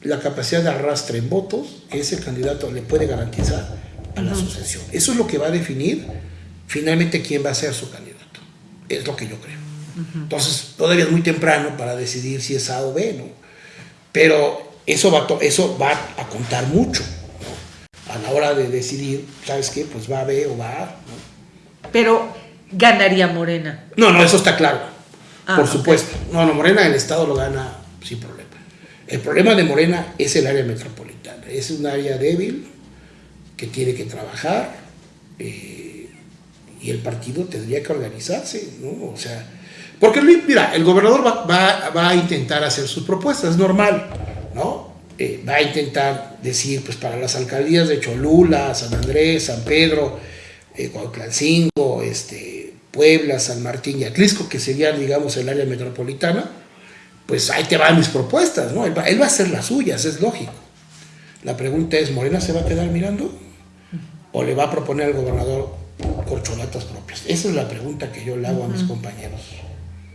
la capacidad de arrastre en votos que ese candidato le puede garantizar a la sucesión. Eso es lo que va a definir finalmente quién va a ser su candidato. Es lo que yo creo. Entonces, todavía es muy temprano para decidir si es A o B, ¿no? Pero eso va, eso va a contar mucho. A la hora de decidir, ¿sabes qué? Pues va a B o va A, ¿no? Pero ganaría Morena. No, no, eso está claro. Ah, por supuesto. No, no, Morena el Estado lo gana sin problema. El problema de Morena es el área metropolitana. Es un área débil que tiene que trabajar. Eh, y el partido tendría que organizarse, ¿no? O sea, porque mira, el gobernador va, va, a intentar hacer sus propuestas, es normal, ¿no? Eh, va a intentar decir, pues para las alcaldías de Cholula, San Andrés, San Pedro, eh, este, Puebla, San Martín y Atlisco, que serían, digamos, el área metropolitana, pues ahí te van mis propuestas, ¿no? Él va, él va a hacer las suyas, es lógico. La pregunta es, ¿Morena se va a quedar mirando? ¿O le va a proponer al gobernador corcholatas propias? Esa es la pregunta que yo le hago a mis compañeros.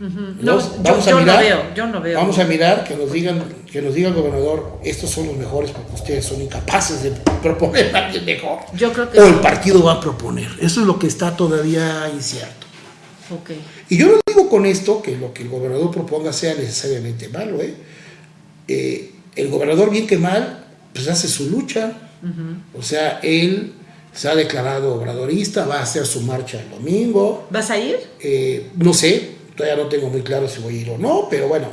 Vamos yo, a mirar, no veo, yo no veo. Vamos a mirar que nos digan, que nos diga el gobernador, estos son los mejores porque ustedes son incapaces de proponer a alguien mejor. Yo creo que o el partido va a proponer. Eso es lo que está todavía incierto. Okay. Y yo no digo con esto que lo que el gobernador proponga sea necesariamente malo. ¿eh? Eh, el gobernador, bien que mal, pues hace su lucha. O sea, él se ha declarado obradorista, va a hacer su marcha el domingo. ¿Vas a ir? Eh, no sé, todavía no tengo muy claro si voy a ir o no, pero bueno,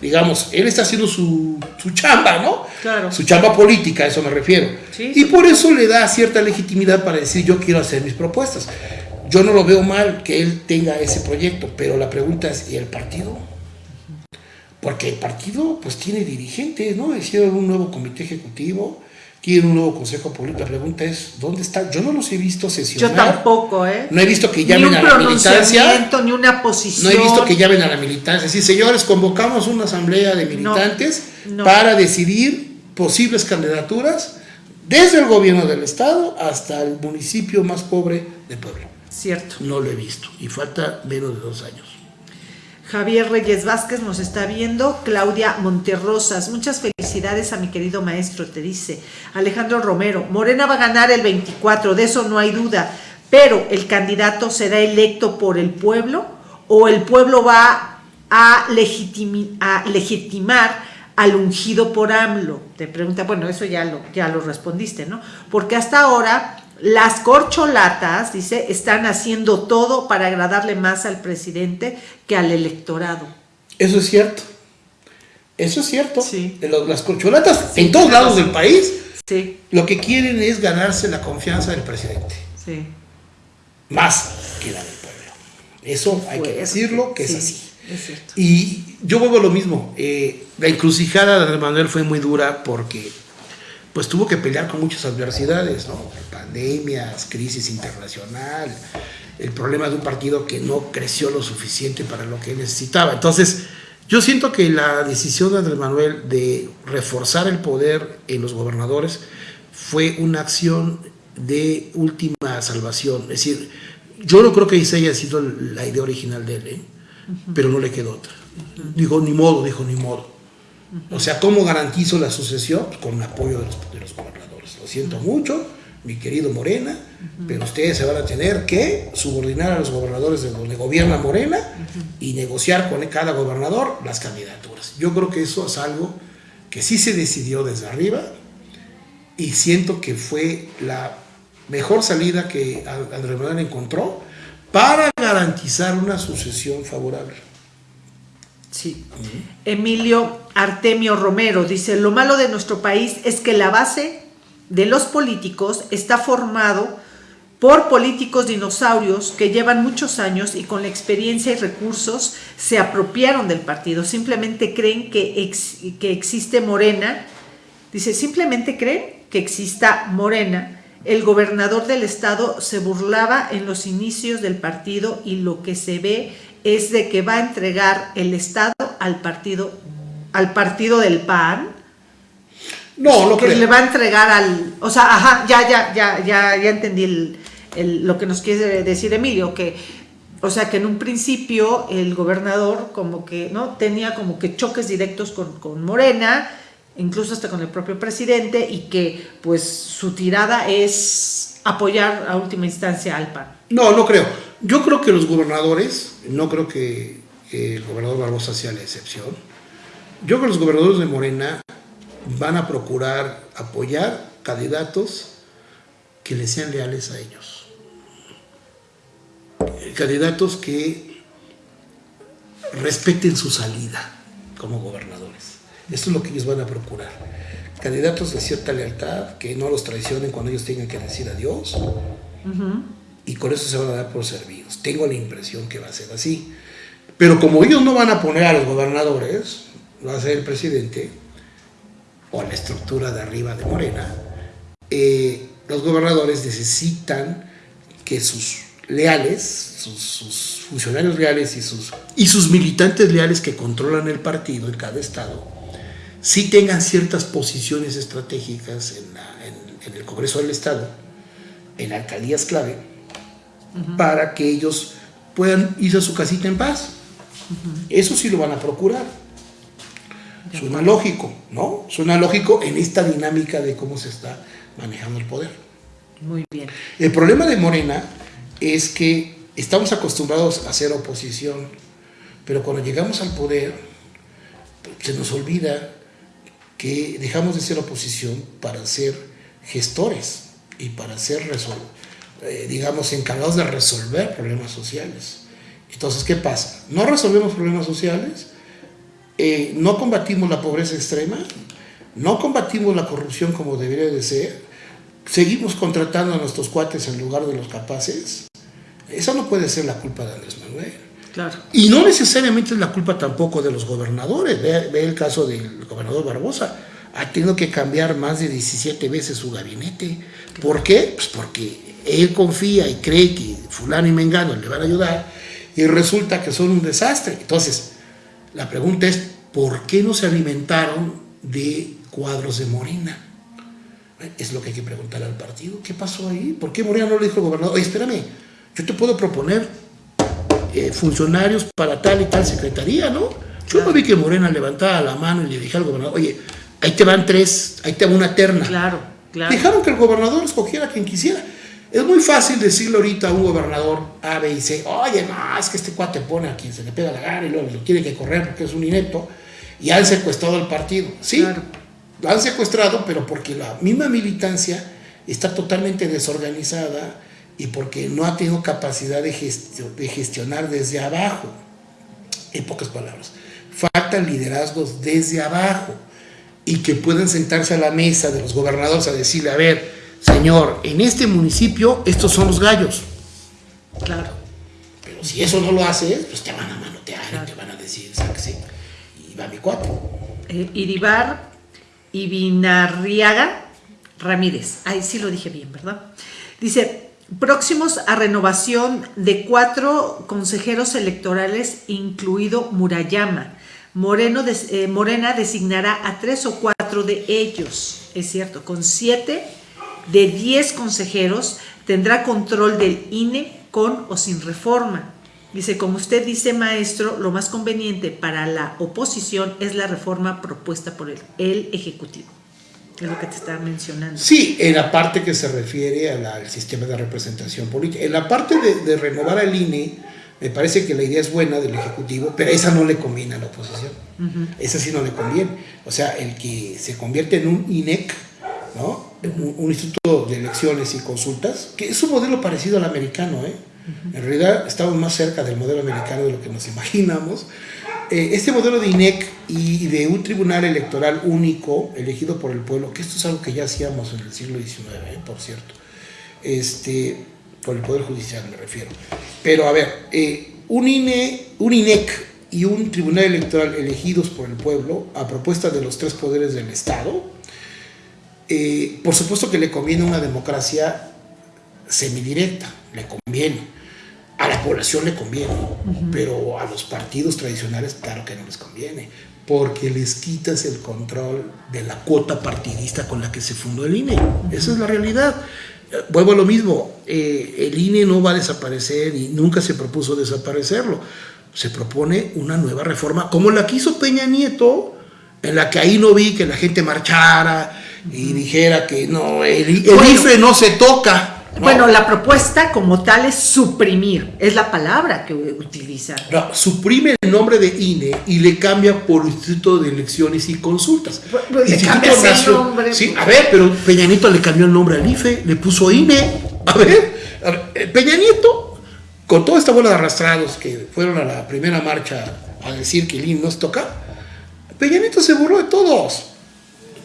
digamos, él está haciendo su, su chamba, ¿no? Claro. Su chamba política, a eso me refiero. y por eso le da cierta legitimidad para decir yo quiero hacer mis propuestas. Yo no lo veo mal que él tenga ese proyecto, pero la pregunta es, ¿y el partido? Porque el partido pues tiene dirigentes, ¿no? Hicieron un nuevo comité ejecutivo, quiere un nuevo consejo político. La pregunta es, ¿dónde está? Yo no los he visto sesionar. Yo tampoco, ¿eh? No he visto que llamen a la militancia. Ni una posición. No he visto que llamen a la militancia. Sí, señores, convocamos una asamblea de militantes para decidir posibles candidaturas desde el gobierno del estado hasta el municipio más pobre de Puebla. Cierto. No lo he visto y falta menos de dos años. Javier Reyes Vázquez nos está viendo, Claudia Monterrosas, muchas felicidades a mi querido maestro, te dice Alejandro Romero, Morena va a ganar el 24, de eso no hay duda, pero el candidato será electo por el pueblo o el pueblo va a, a legitimar al ungido por AMLO. Te pregunta, bueno, eso ya lo, ya lo respondiste, ¿no? Porque hasta ahora las corcholatas, dice, están haciendo todo para agradarle más al presidente que al electorado. Eso es cierto. Eso es cierto. Sí. Las corcholatas en todos lados del país sí. lo que quieren es ganarse la confianza del presidente. Sí. Más que la del pueblo. Eso hay que decirlo que es así. Es cierto. Y yo vuelvo a lo mismo. Eh, la encrucijada de Andrés Manuel fue muy dura porque pues tuvo que pelear con muchas adversidades, ¿no? Pandemias, crisis internacional, el problema de un partido que no creció lo suficiente para lo que necesitaba. Entonces, Yo siento que la decisión de Andrés Manuel de reforzar el poder en los gobernadores fue una acción de última salvación. Es decir, yo no creo que esa haya sido la idea original de él, ¿eh? pero no le quedó otra. Dijo, ni modo, dijo, ni modo. O sea, ¿cómo garantizo la sucesión? Pues con el apoyo de los, gobernadores. Lo siento mucho, mi querido Morena, pero ustedes se van a tener que subordinar a los gobernadores de donde gobierna Morena y negociar con cada gobernador las candidaturas. Yo creo que eso es algo que sí se decidió desde arriba y siento que fue la mejor salida que Andrés Manuel encontró para garantizar una sucesión favorable. Sí. Emilio Artemio Romero dice, lo malo de nuestro país es que la base de los políticos está formado por políticos dinosaurios que llevan muchos años y con la experiencia y recursos se apropiaron del partido. Simplemente creen que, que existe Morena. Dice, simplemente creen que exista Morena el gobernador del estado se burlaba en los inicios del partido y lo que se ve es de que va a entregar el estado al partido al partido del PAN. No, lo que le va a entregar al, o sea, ajá, ya ya ya ya ya entendí lo que nos quiere decir Emilio que o sea que en un principio el gobernador como que no tenía como que choques directos con, con Morena incluso hasta con el propio presidente, y que pues su tirada es apoyar a última instancia al PAN. No, no creo. Yo creo que los gobernadores, no creo que, el gobernador Barbosa sea la excepción, yo creo que los gobernadores de Morena van a procurar apoyar candidatos que les sean leales a ellos. Candidatos que respeten su salida como gobernadores. Esto es lo que ellos van a procurar. Candidatos de cierta lealtad, que no los traicionen cuando ellos tengan que decir adiós. Y con eso se van a dar por servidos. Tengo la impresión que va a ser así. Pero como ellos no van a poner a los gobernadores, va a ser el presidente o la estructura de arriba de Morena, eh, los gobernadores necesitan que sus leales, sus, sus, funcionarios leales y sus, y sus militantes leales que controlan el partido en cada estado, sí tengan ciertas posiciones estratégicas en, el Congreso del Estado, en alcaldías clave, para que ellos puedan irse a su casita en paz. Eso sí lo van a procurar. Suena lógico, ¿no? Suena lógico en esta dinámica de cómo se está manejando el poder. Muy bien. El problema de Morena es que estamos acostumbrados a hacer oposición, pero cuando llegamos al poder se nos olvida que dejamos de ser oposición para ser gestores y para ser, eh, digamos, encargados de resolver problemas sociales. Entonces, ¿qué pasa? No resolvemos problemas sociales, eh, no combatimos la pobreza extrema, no combatimos la corrupción como debería de ser, seguimos contratando a nuestros cuates en lugar de los capaces. Esa no puede ser la culpa de Andrés Manuel. Y no necesariamente es la culpa tampoco de los gobernadores. Ve, el caso del gobernador Barbosa. Ha tenido que cambiar más de 17 veces su gabinete. ¿Por qué? Pues porque él confía y cree que fulano y mengano le van a ayudar y resulta que son un desastre. Entonces, la pregunta es, ¿por qué no se alimentaron de cuadros de Morena? Es lo que hay que preguntar al partido. ¿Qué pasó ahí? ¿Por qué Morena no le dijo al gobernador? Oye, espérame, yo te puedo proponer eh, funcionarios para tal y tal secretaría, ¿no? Yo no vi que Morena levantaba la mano y le dije al gobernador, oye, ahí te van tres, ahí te va una terna. Claro, claro. Dejaron que el gobernador escogiera a quien quisiera. Es muy fácil decirle ahorita a un gobernador A, B y C, oye, no, es que este cuate pone a quien se le pega la gana y luego lo tiene que correr porque es un inepto, y han secuestrado al partido. Sí, lo han secuestrado, pero porque la misma militancia está totalmente desorganizada, y porque no ha tenido capacidad de, de gestionar desde abajo. En pocas palabras, faltan liderazgos desde abajo y que puedan sentarse a la mesa de los gobernadores a decirle, a ver, señor, en este municipio estos son los gallos. Claro. Pero si eso no lo haces, pues te van a manotear te van a decir, sáquese. Y va mi cuatro. Eh, Iribar Ibinarriaga Ramírez. Ahí sí lo dije bien, ¿verdad? Dice, próximos a renovación de cuatro consejeros electorales, incluido Murayama. Moreno eh, Morena designará a tres o cuatro de ellos, es cierto, con siete de diez consejeros tendrá control del INE con o sin reforma. Dice, como usted dice, maestro, lo más conveniente para la oposición es la reforma propuesta por el, el Ejecutivo. Es lo que te estaba mencionando. Sí, en la parte que se refiere al sistema de representación política. En la parte de, renovar al INE, me parece que la idea es buena del Ejecutivo, pero esa no le conviene a la oposición. Esa sí no le conviene. O sea, el que se convierte en un INEC, ¿no? Un, un, instituto de elecciones y consultas, que es un modelo parecido al americano, ¿eh? En realidad estamos más cerca del modelo americano de lo que nos imaginamos. Eh, este modelo de INEC y de un tribunal electoral único elegido por el pueblo, que esto es algo que ya hacíamos en el siglo XIX, eh, por cierto, este, por el Poder Judicial me refiero. Pero a ver, eh, un, INE, un INEC y un tribunal electoral elegidos por el pueblo a propuesta de los tres poderes del Estado, por supuesto que le conviene una democracia semidirecta, le conviene a la población le conviene, pero a los partidos tradicionales claro que no les conviene, porque les quitas el control de la cuota partidista con la que se fundó el INE. Esa es la realidad. Eh, vuelvo a lo mismo, eh, el INE no va a desaparecer y nunca se propuso desaparecerlo. Se propone una nueva reforma, como la que hizo Peña Nieto, en la que ahí no vi que la gente marchara y dijera que no, el, IFE no se toca. Bueno, la propuesta como tal es suprimir, es la palabra que utiliza. No, suprime el nombre de INE y le cambia por Instituto de Elecciones y Consultas. Pues, pues, le cambia el nombre. Sí, a ver, pero Peña Nieto le cambió el nombre al IFE, le puso INE. A ver, eh, Peña Nieto, con toda esta bola de arrastrados que fueron a la primera marcha a decir que el INE nos toca, Peña Nieto se burló de todos.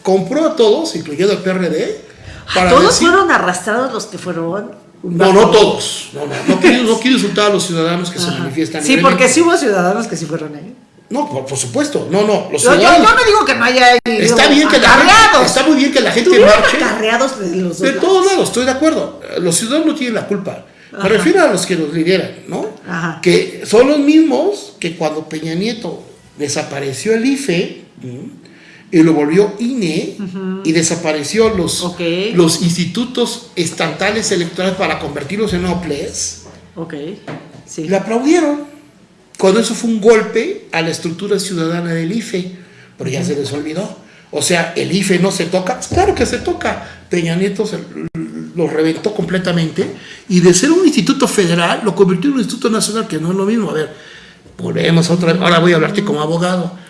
Compró a todos, incluyendo al PRD, ¿Todos fueron arrastrados los que fueron? No, no todos. No, no, no, quiero, no quiero insultar a los ciudadanos que se manifiestan. Sí, porque sí hubo ciudadanos que sí fueron ahí. No, por, supuesto, no, no. Los ciudadanos, yo, no digo que no haya está bien que la gente, Está muy bien que la gente marche. De los De todos lados, estoy de acuerdo. Los ciudadanos no tienen la culpa. Me refiero a los que los lideran, ¿no? Ajá. Que son los mismos que cuando Peña Nieto desapareció el IFE, y lo volvió INE y desapareció los, los institutos estatales electorales para convertirlos en OPLES. Ok, sí. Le aplaudieron. Cuando eso fue un golpe a la estructura ciudadana del IFE, pero ya se les olvidó. O sea, el IFE no se toca, claro que se toca. Peña Nieto lo reventó completamente y de ser un instituto federal lo convirtió en un instituto nacional, que no es lo mismo. A ver, volvemos otra vez. Ahora voy a hablarte como abogado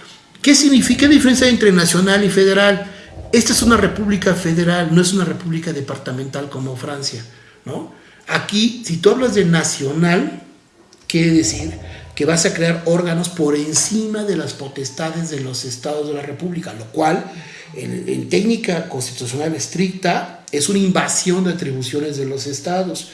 ¿Qué significa la diferencia entre nacional y federal? Esta es una república federal, no es una república departamental como Francia, ¿no? Aquí, si tú hablas de nacional, quiere decir que vas a crear órganos por encima de las potestades de los estados de la república, lo cual en, en técnica constitucional estricta es una invasión de atribuciones de los estados.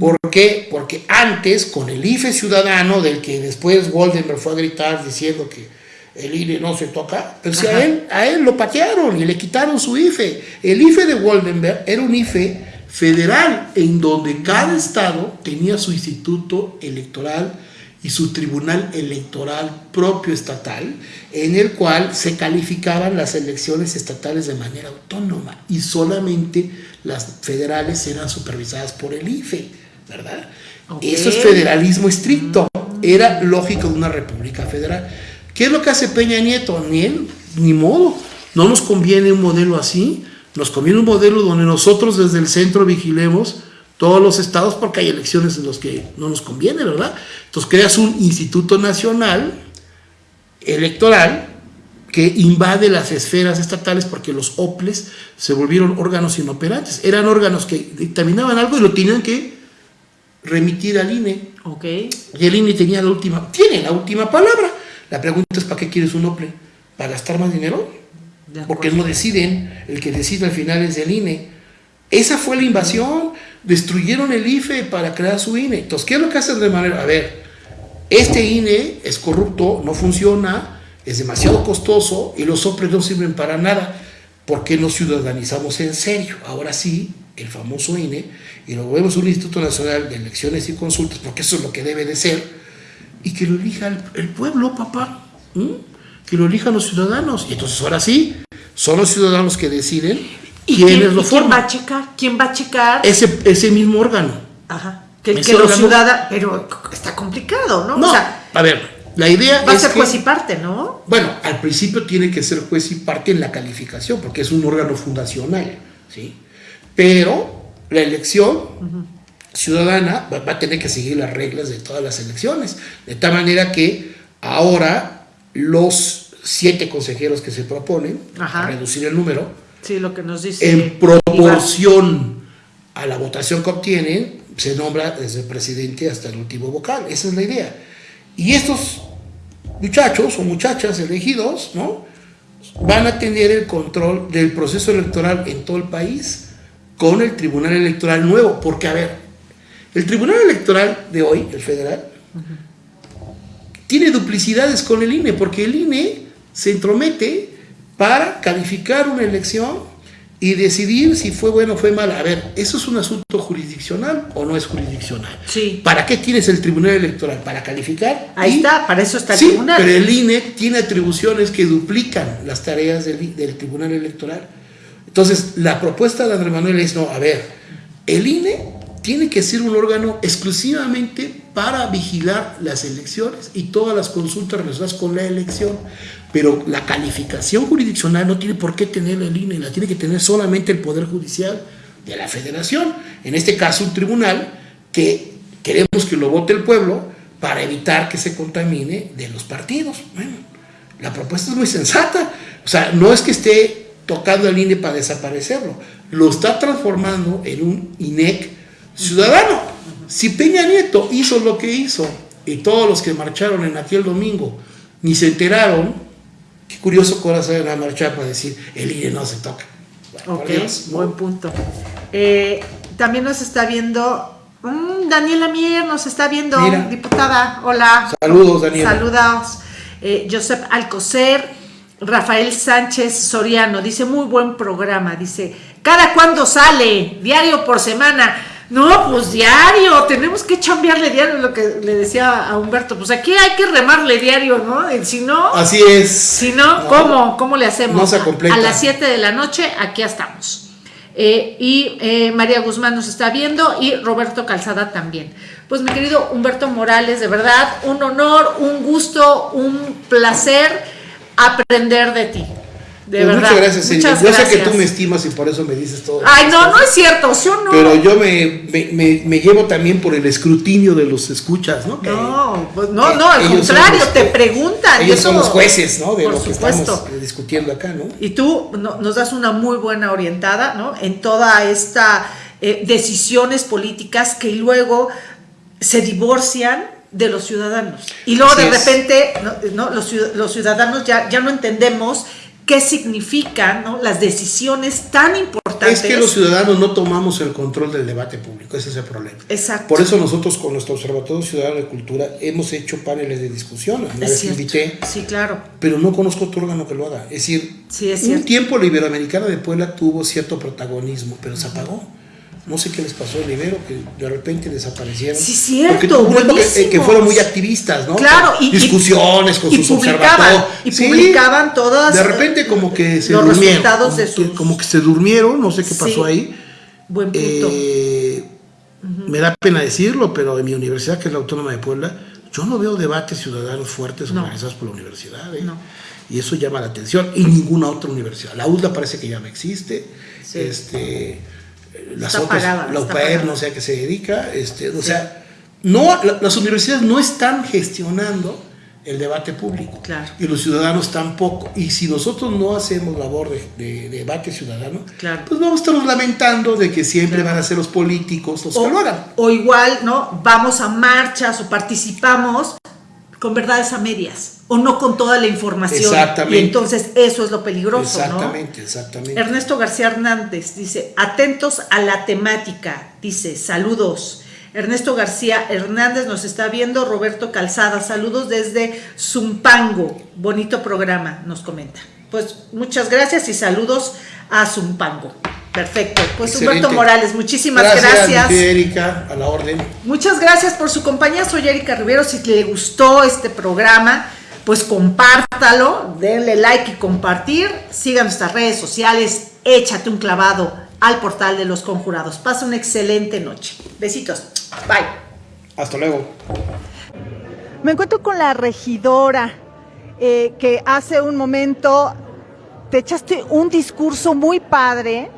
¿Por qué? Porque antes, con el IFE ciudadano, del que después Goldenberg fue a gritar diciendo que el INE no se toca, pero si a él, a él lo patearon y le quitaron su IFE. El IFE de Waldenberg era un IFE federal en donde cada estado tenía su instituto electoral y su tribunal electoral propio estatal, en el cual se calificaban las elecciones estatales de manera autónoma y solamente las federales eran supervisadas por el IFE, ¿verdad? Eso es federalismo estricto, era lógico de una república federal. ¿Qué es lo que hace Peña Nieto? Ni él, ni modo. No nos conviene un modelo así. Nos conviene un modelo donde nosotros desde el centro vigilemos todos los estados porque hay elecciones en los que no nos conviene, ¿verdad? Entonces creas un instituto nacional electoral que invade las esferas estatales porque los OPLES se volvieron órganos inoperantes. Eran órganos que dictaminaban algo y lo tenían que remitir al INE. Okay. Y el INE tenía la última, tiene la última palabra. La pregunta es, ¿para qué quieres un OPLE? ¿Para gastar más dinero? Porque no deciden, el que decide al final es el INE. Esa fue la invasión, destruyeron el IFE para crear su INE. Entonces, ¿qué es lo que hacen de manera? A ver, este INE es corrupto, no funciona, es demasiado costoso y los OPLE no sirven para nada. ¿Por qué no ciudadanizamos en serio? Ahora sí, el famoso INE, y lo vemos un Instituto Nacional de Elecciones y Consultas, porque eso es lo que debe de ser, y que lo elija el, pueblo, papá. que lo elijan los ciudadanos. Y entonces ahora sí, son los ciudadanos que deciden ¿Y quiénes quién, lo y quién forman. va a checar? ¿Quién va a checar? Ese, ese mismo órgano. Ajá. Que, los ciudadanos. Pero está complicado, ¿no? No, O sea, a ver, la idea va a ser que- juez y parte, ¿no? Bueno, al principio tiene que ser juez y parte en la calificación, porque es un órgano fundacional, ¿sí? Pero la elección ciudadana va, a tener que seguir las reglas de todas las elecciones, de tal manera que ahora los siete consejeros que se proponen, a reducir el número, Sí, lo que nos dice. en Iván. proporción a la votación que obtienen, se nombra desde el presidente hasta el último vocal. Esa es la idea. Y estos muchachos o muchachas elegidos, ¿no? Van a tener el control del proceso electoral en todo el país con el Tribunal Electoral nuevo. Porque, a ver, el Tribunal Electoral de hoy, el federal, tiene duplicidades con el INE, porque el INE se entromete para calificar una elección y decidir si fue bueno o fue mala. A ver, ¿eso es un asunto jurisdiccional o no es jurisdiccional? Sí. ¿Para qué tienes el Tribunal Electoral? ¿Para calificar? Ahí Y- está, para eso está el sí, tribunal. pero el INE tiene atribuciones que duplican las tareas del, del Tribunal Electoral. Entonces, la propuesta de Andrés Manuel es, no, a ver, el INE tiene que ser un órgano exclusivamente para vigilar las elecciones y todas las consultas relacionadas con la elección. Pero la calificación jurisdiccional no tiene por qué tener el INE, la tiene que tener solamente el Poder Judicial de la Federación. En este caso, un tribunal que queremos que lo vote el pueblo para evitar que se contamine de los partidos. Bueno, la propuesta es muy sensata. O sea, no es que esté tocando el INE para desaparecerlo, lo está transformando en un INEC ciudadano. Si Peña Nieto hizo lo que hizo y todos los que marcharon en aquel domingo ni se enteraron, qué curioso que ahora salen a marchar para decir el INE no se toca. Bueno, Ok, buen punto. Eh, también nos está viendo mm, Daniela Mier, nos está viendo, Mira. diputada. Hola. Saludos, Daniela. Saludos. Eh, Josep Alcocer, Rafael Sánchez Soriano, dice muy buen programa, dice, ¿cada cuándo sale? Diario por semana. No, pues diario, tenemos que chambearle diario, lo que le decía a Humberto, pues aquí hay que remarle diario, ¿no? Si no, Así es. si no, ¿cómo? ¿Cómo le hacemos? no se completa. A las 7 de la noche, aquí estamos. Eh, y eh, María Guzmán nos está viendo y Roberto Calzada también. Pues mi querido Humberto Morales, de verdad, un honor, un gusto, un placer aprender de ti. De Pues verdad. Muchas gracias. Muchas Yo sé que gracias. tú me estimas y por eso me dices todo. Ay, no, no es cierto, ¿sí o no? Pero yo me, me, me- me llevo también por el escrutinio de los escuchas, ¿no? No, pues no, no, al contrario, los- te preguntan. Ellos son los jueces, ¿no? De por lo que supuesto. estamos eh, discutiendo acá, ¿no? Y tú no- nos das una muy buena orientada, ¿no? En toda esta eh, decisiones políticas que luego se divorcian de los ciudadanos. Y luego Así de repente ¿no? Los, los ciudadanos ya, ya no entendemos qué significan ¿no? las decisiones tan importantes. Es que los ciudadanos no tomamos el control del debate público, ese es el problema. Exacto. Por eso nosotros con nuestro Observatorio Ciudadano de Cultura hemos hecho paneles de discusión. Una vez invité, Sí, claro. pero no conozco otro órgano que lo haga. Es decir, Sí, es un tiempo la Iberoamericana de Puebla tuvo cierto protagonismo, pero se apagó. No sé qué les pasó al Ibero, que de repente desaparecieron. Sí, cierto, época, eh, que fueron muy activistas, ¿no? Claro, y- discusiones con y sus publicaban, y Sí, publicaban todas, De repente como que se los durmieron. resultados de como que- como que se durmieron, no sé qué pasó Sí. ahí. Buen punto. Eh, Me da pena decirlo, pero en mi universidad, que es la Autónoma de Puebla, yo no veo debates ciudadanos fuertes No. organizados por la universidad. ¿eh? No. Y eso llama la atención. Y ninguna otra universidad. La UDLA parece que ya no existe. Sí. Este, eh, las Está otras, la UPAER no sé a qué se dedica. Este, O sea, no, la- las universidades no están gestionando el debate público. Claro. Y los ciudadanos tampoco. Y si nosotros no hacemos labor de, de- de debate ciudadano, Claro. pues vamos a estarnos lamentando de que siempre van a ser los políticos los que lo hagan. o igual, ¿no? Vamos a marchas o participamos con verdades a medias o no con toda la información. Exactamente. Y entonces eso es lo peligroso, Exactamente, exactamente. Ernesto García Hernández dice, atentos a la temática, dice, saludos. Ernesto García Hernández nos está viendo, Roberto Calzada, saludos desde Zumpango, bonito programa, nos comenta. Pues muchas gracias y saludos a Zumpango. Perfecto. Pues Excelente. Humberto Morales, muchísimas gracias. gracias. Erika, a la orden. Muchas gracias por su compañía. Soy Erika Rivero. Si le gustó este programa, pues compártalo, denle like y compartir, sigan nuestras redes sociales, échate un clavado al portal de los conjurados. Pasa una excelente noche. Besitos. Bye. Hasta luego. Me encuentro con la regidora eh, que hace un momento te echaste un discurso muy padre, eh,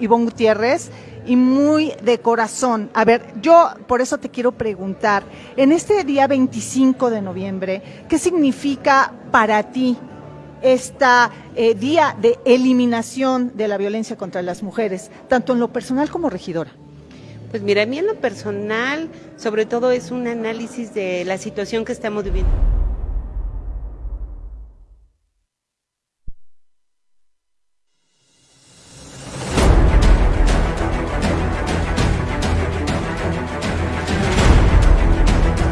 Ivonne Gutiérrez, y muy de corazón. A ver, yo por eso te quiero preguntar, en este día 25 de noviembre, ¿qué significa para ti este día de eliminación de la violencia contra las mujeres, tanto en lo personal como regidora? Pues mira, a mí en lo personal, sobre todo es un análisis de la situación que estamos viviendo.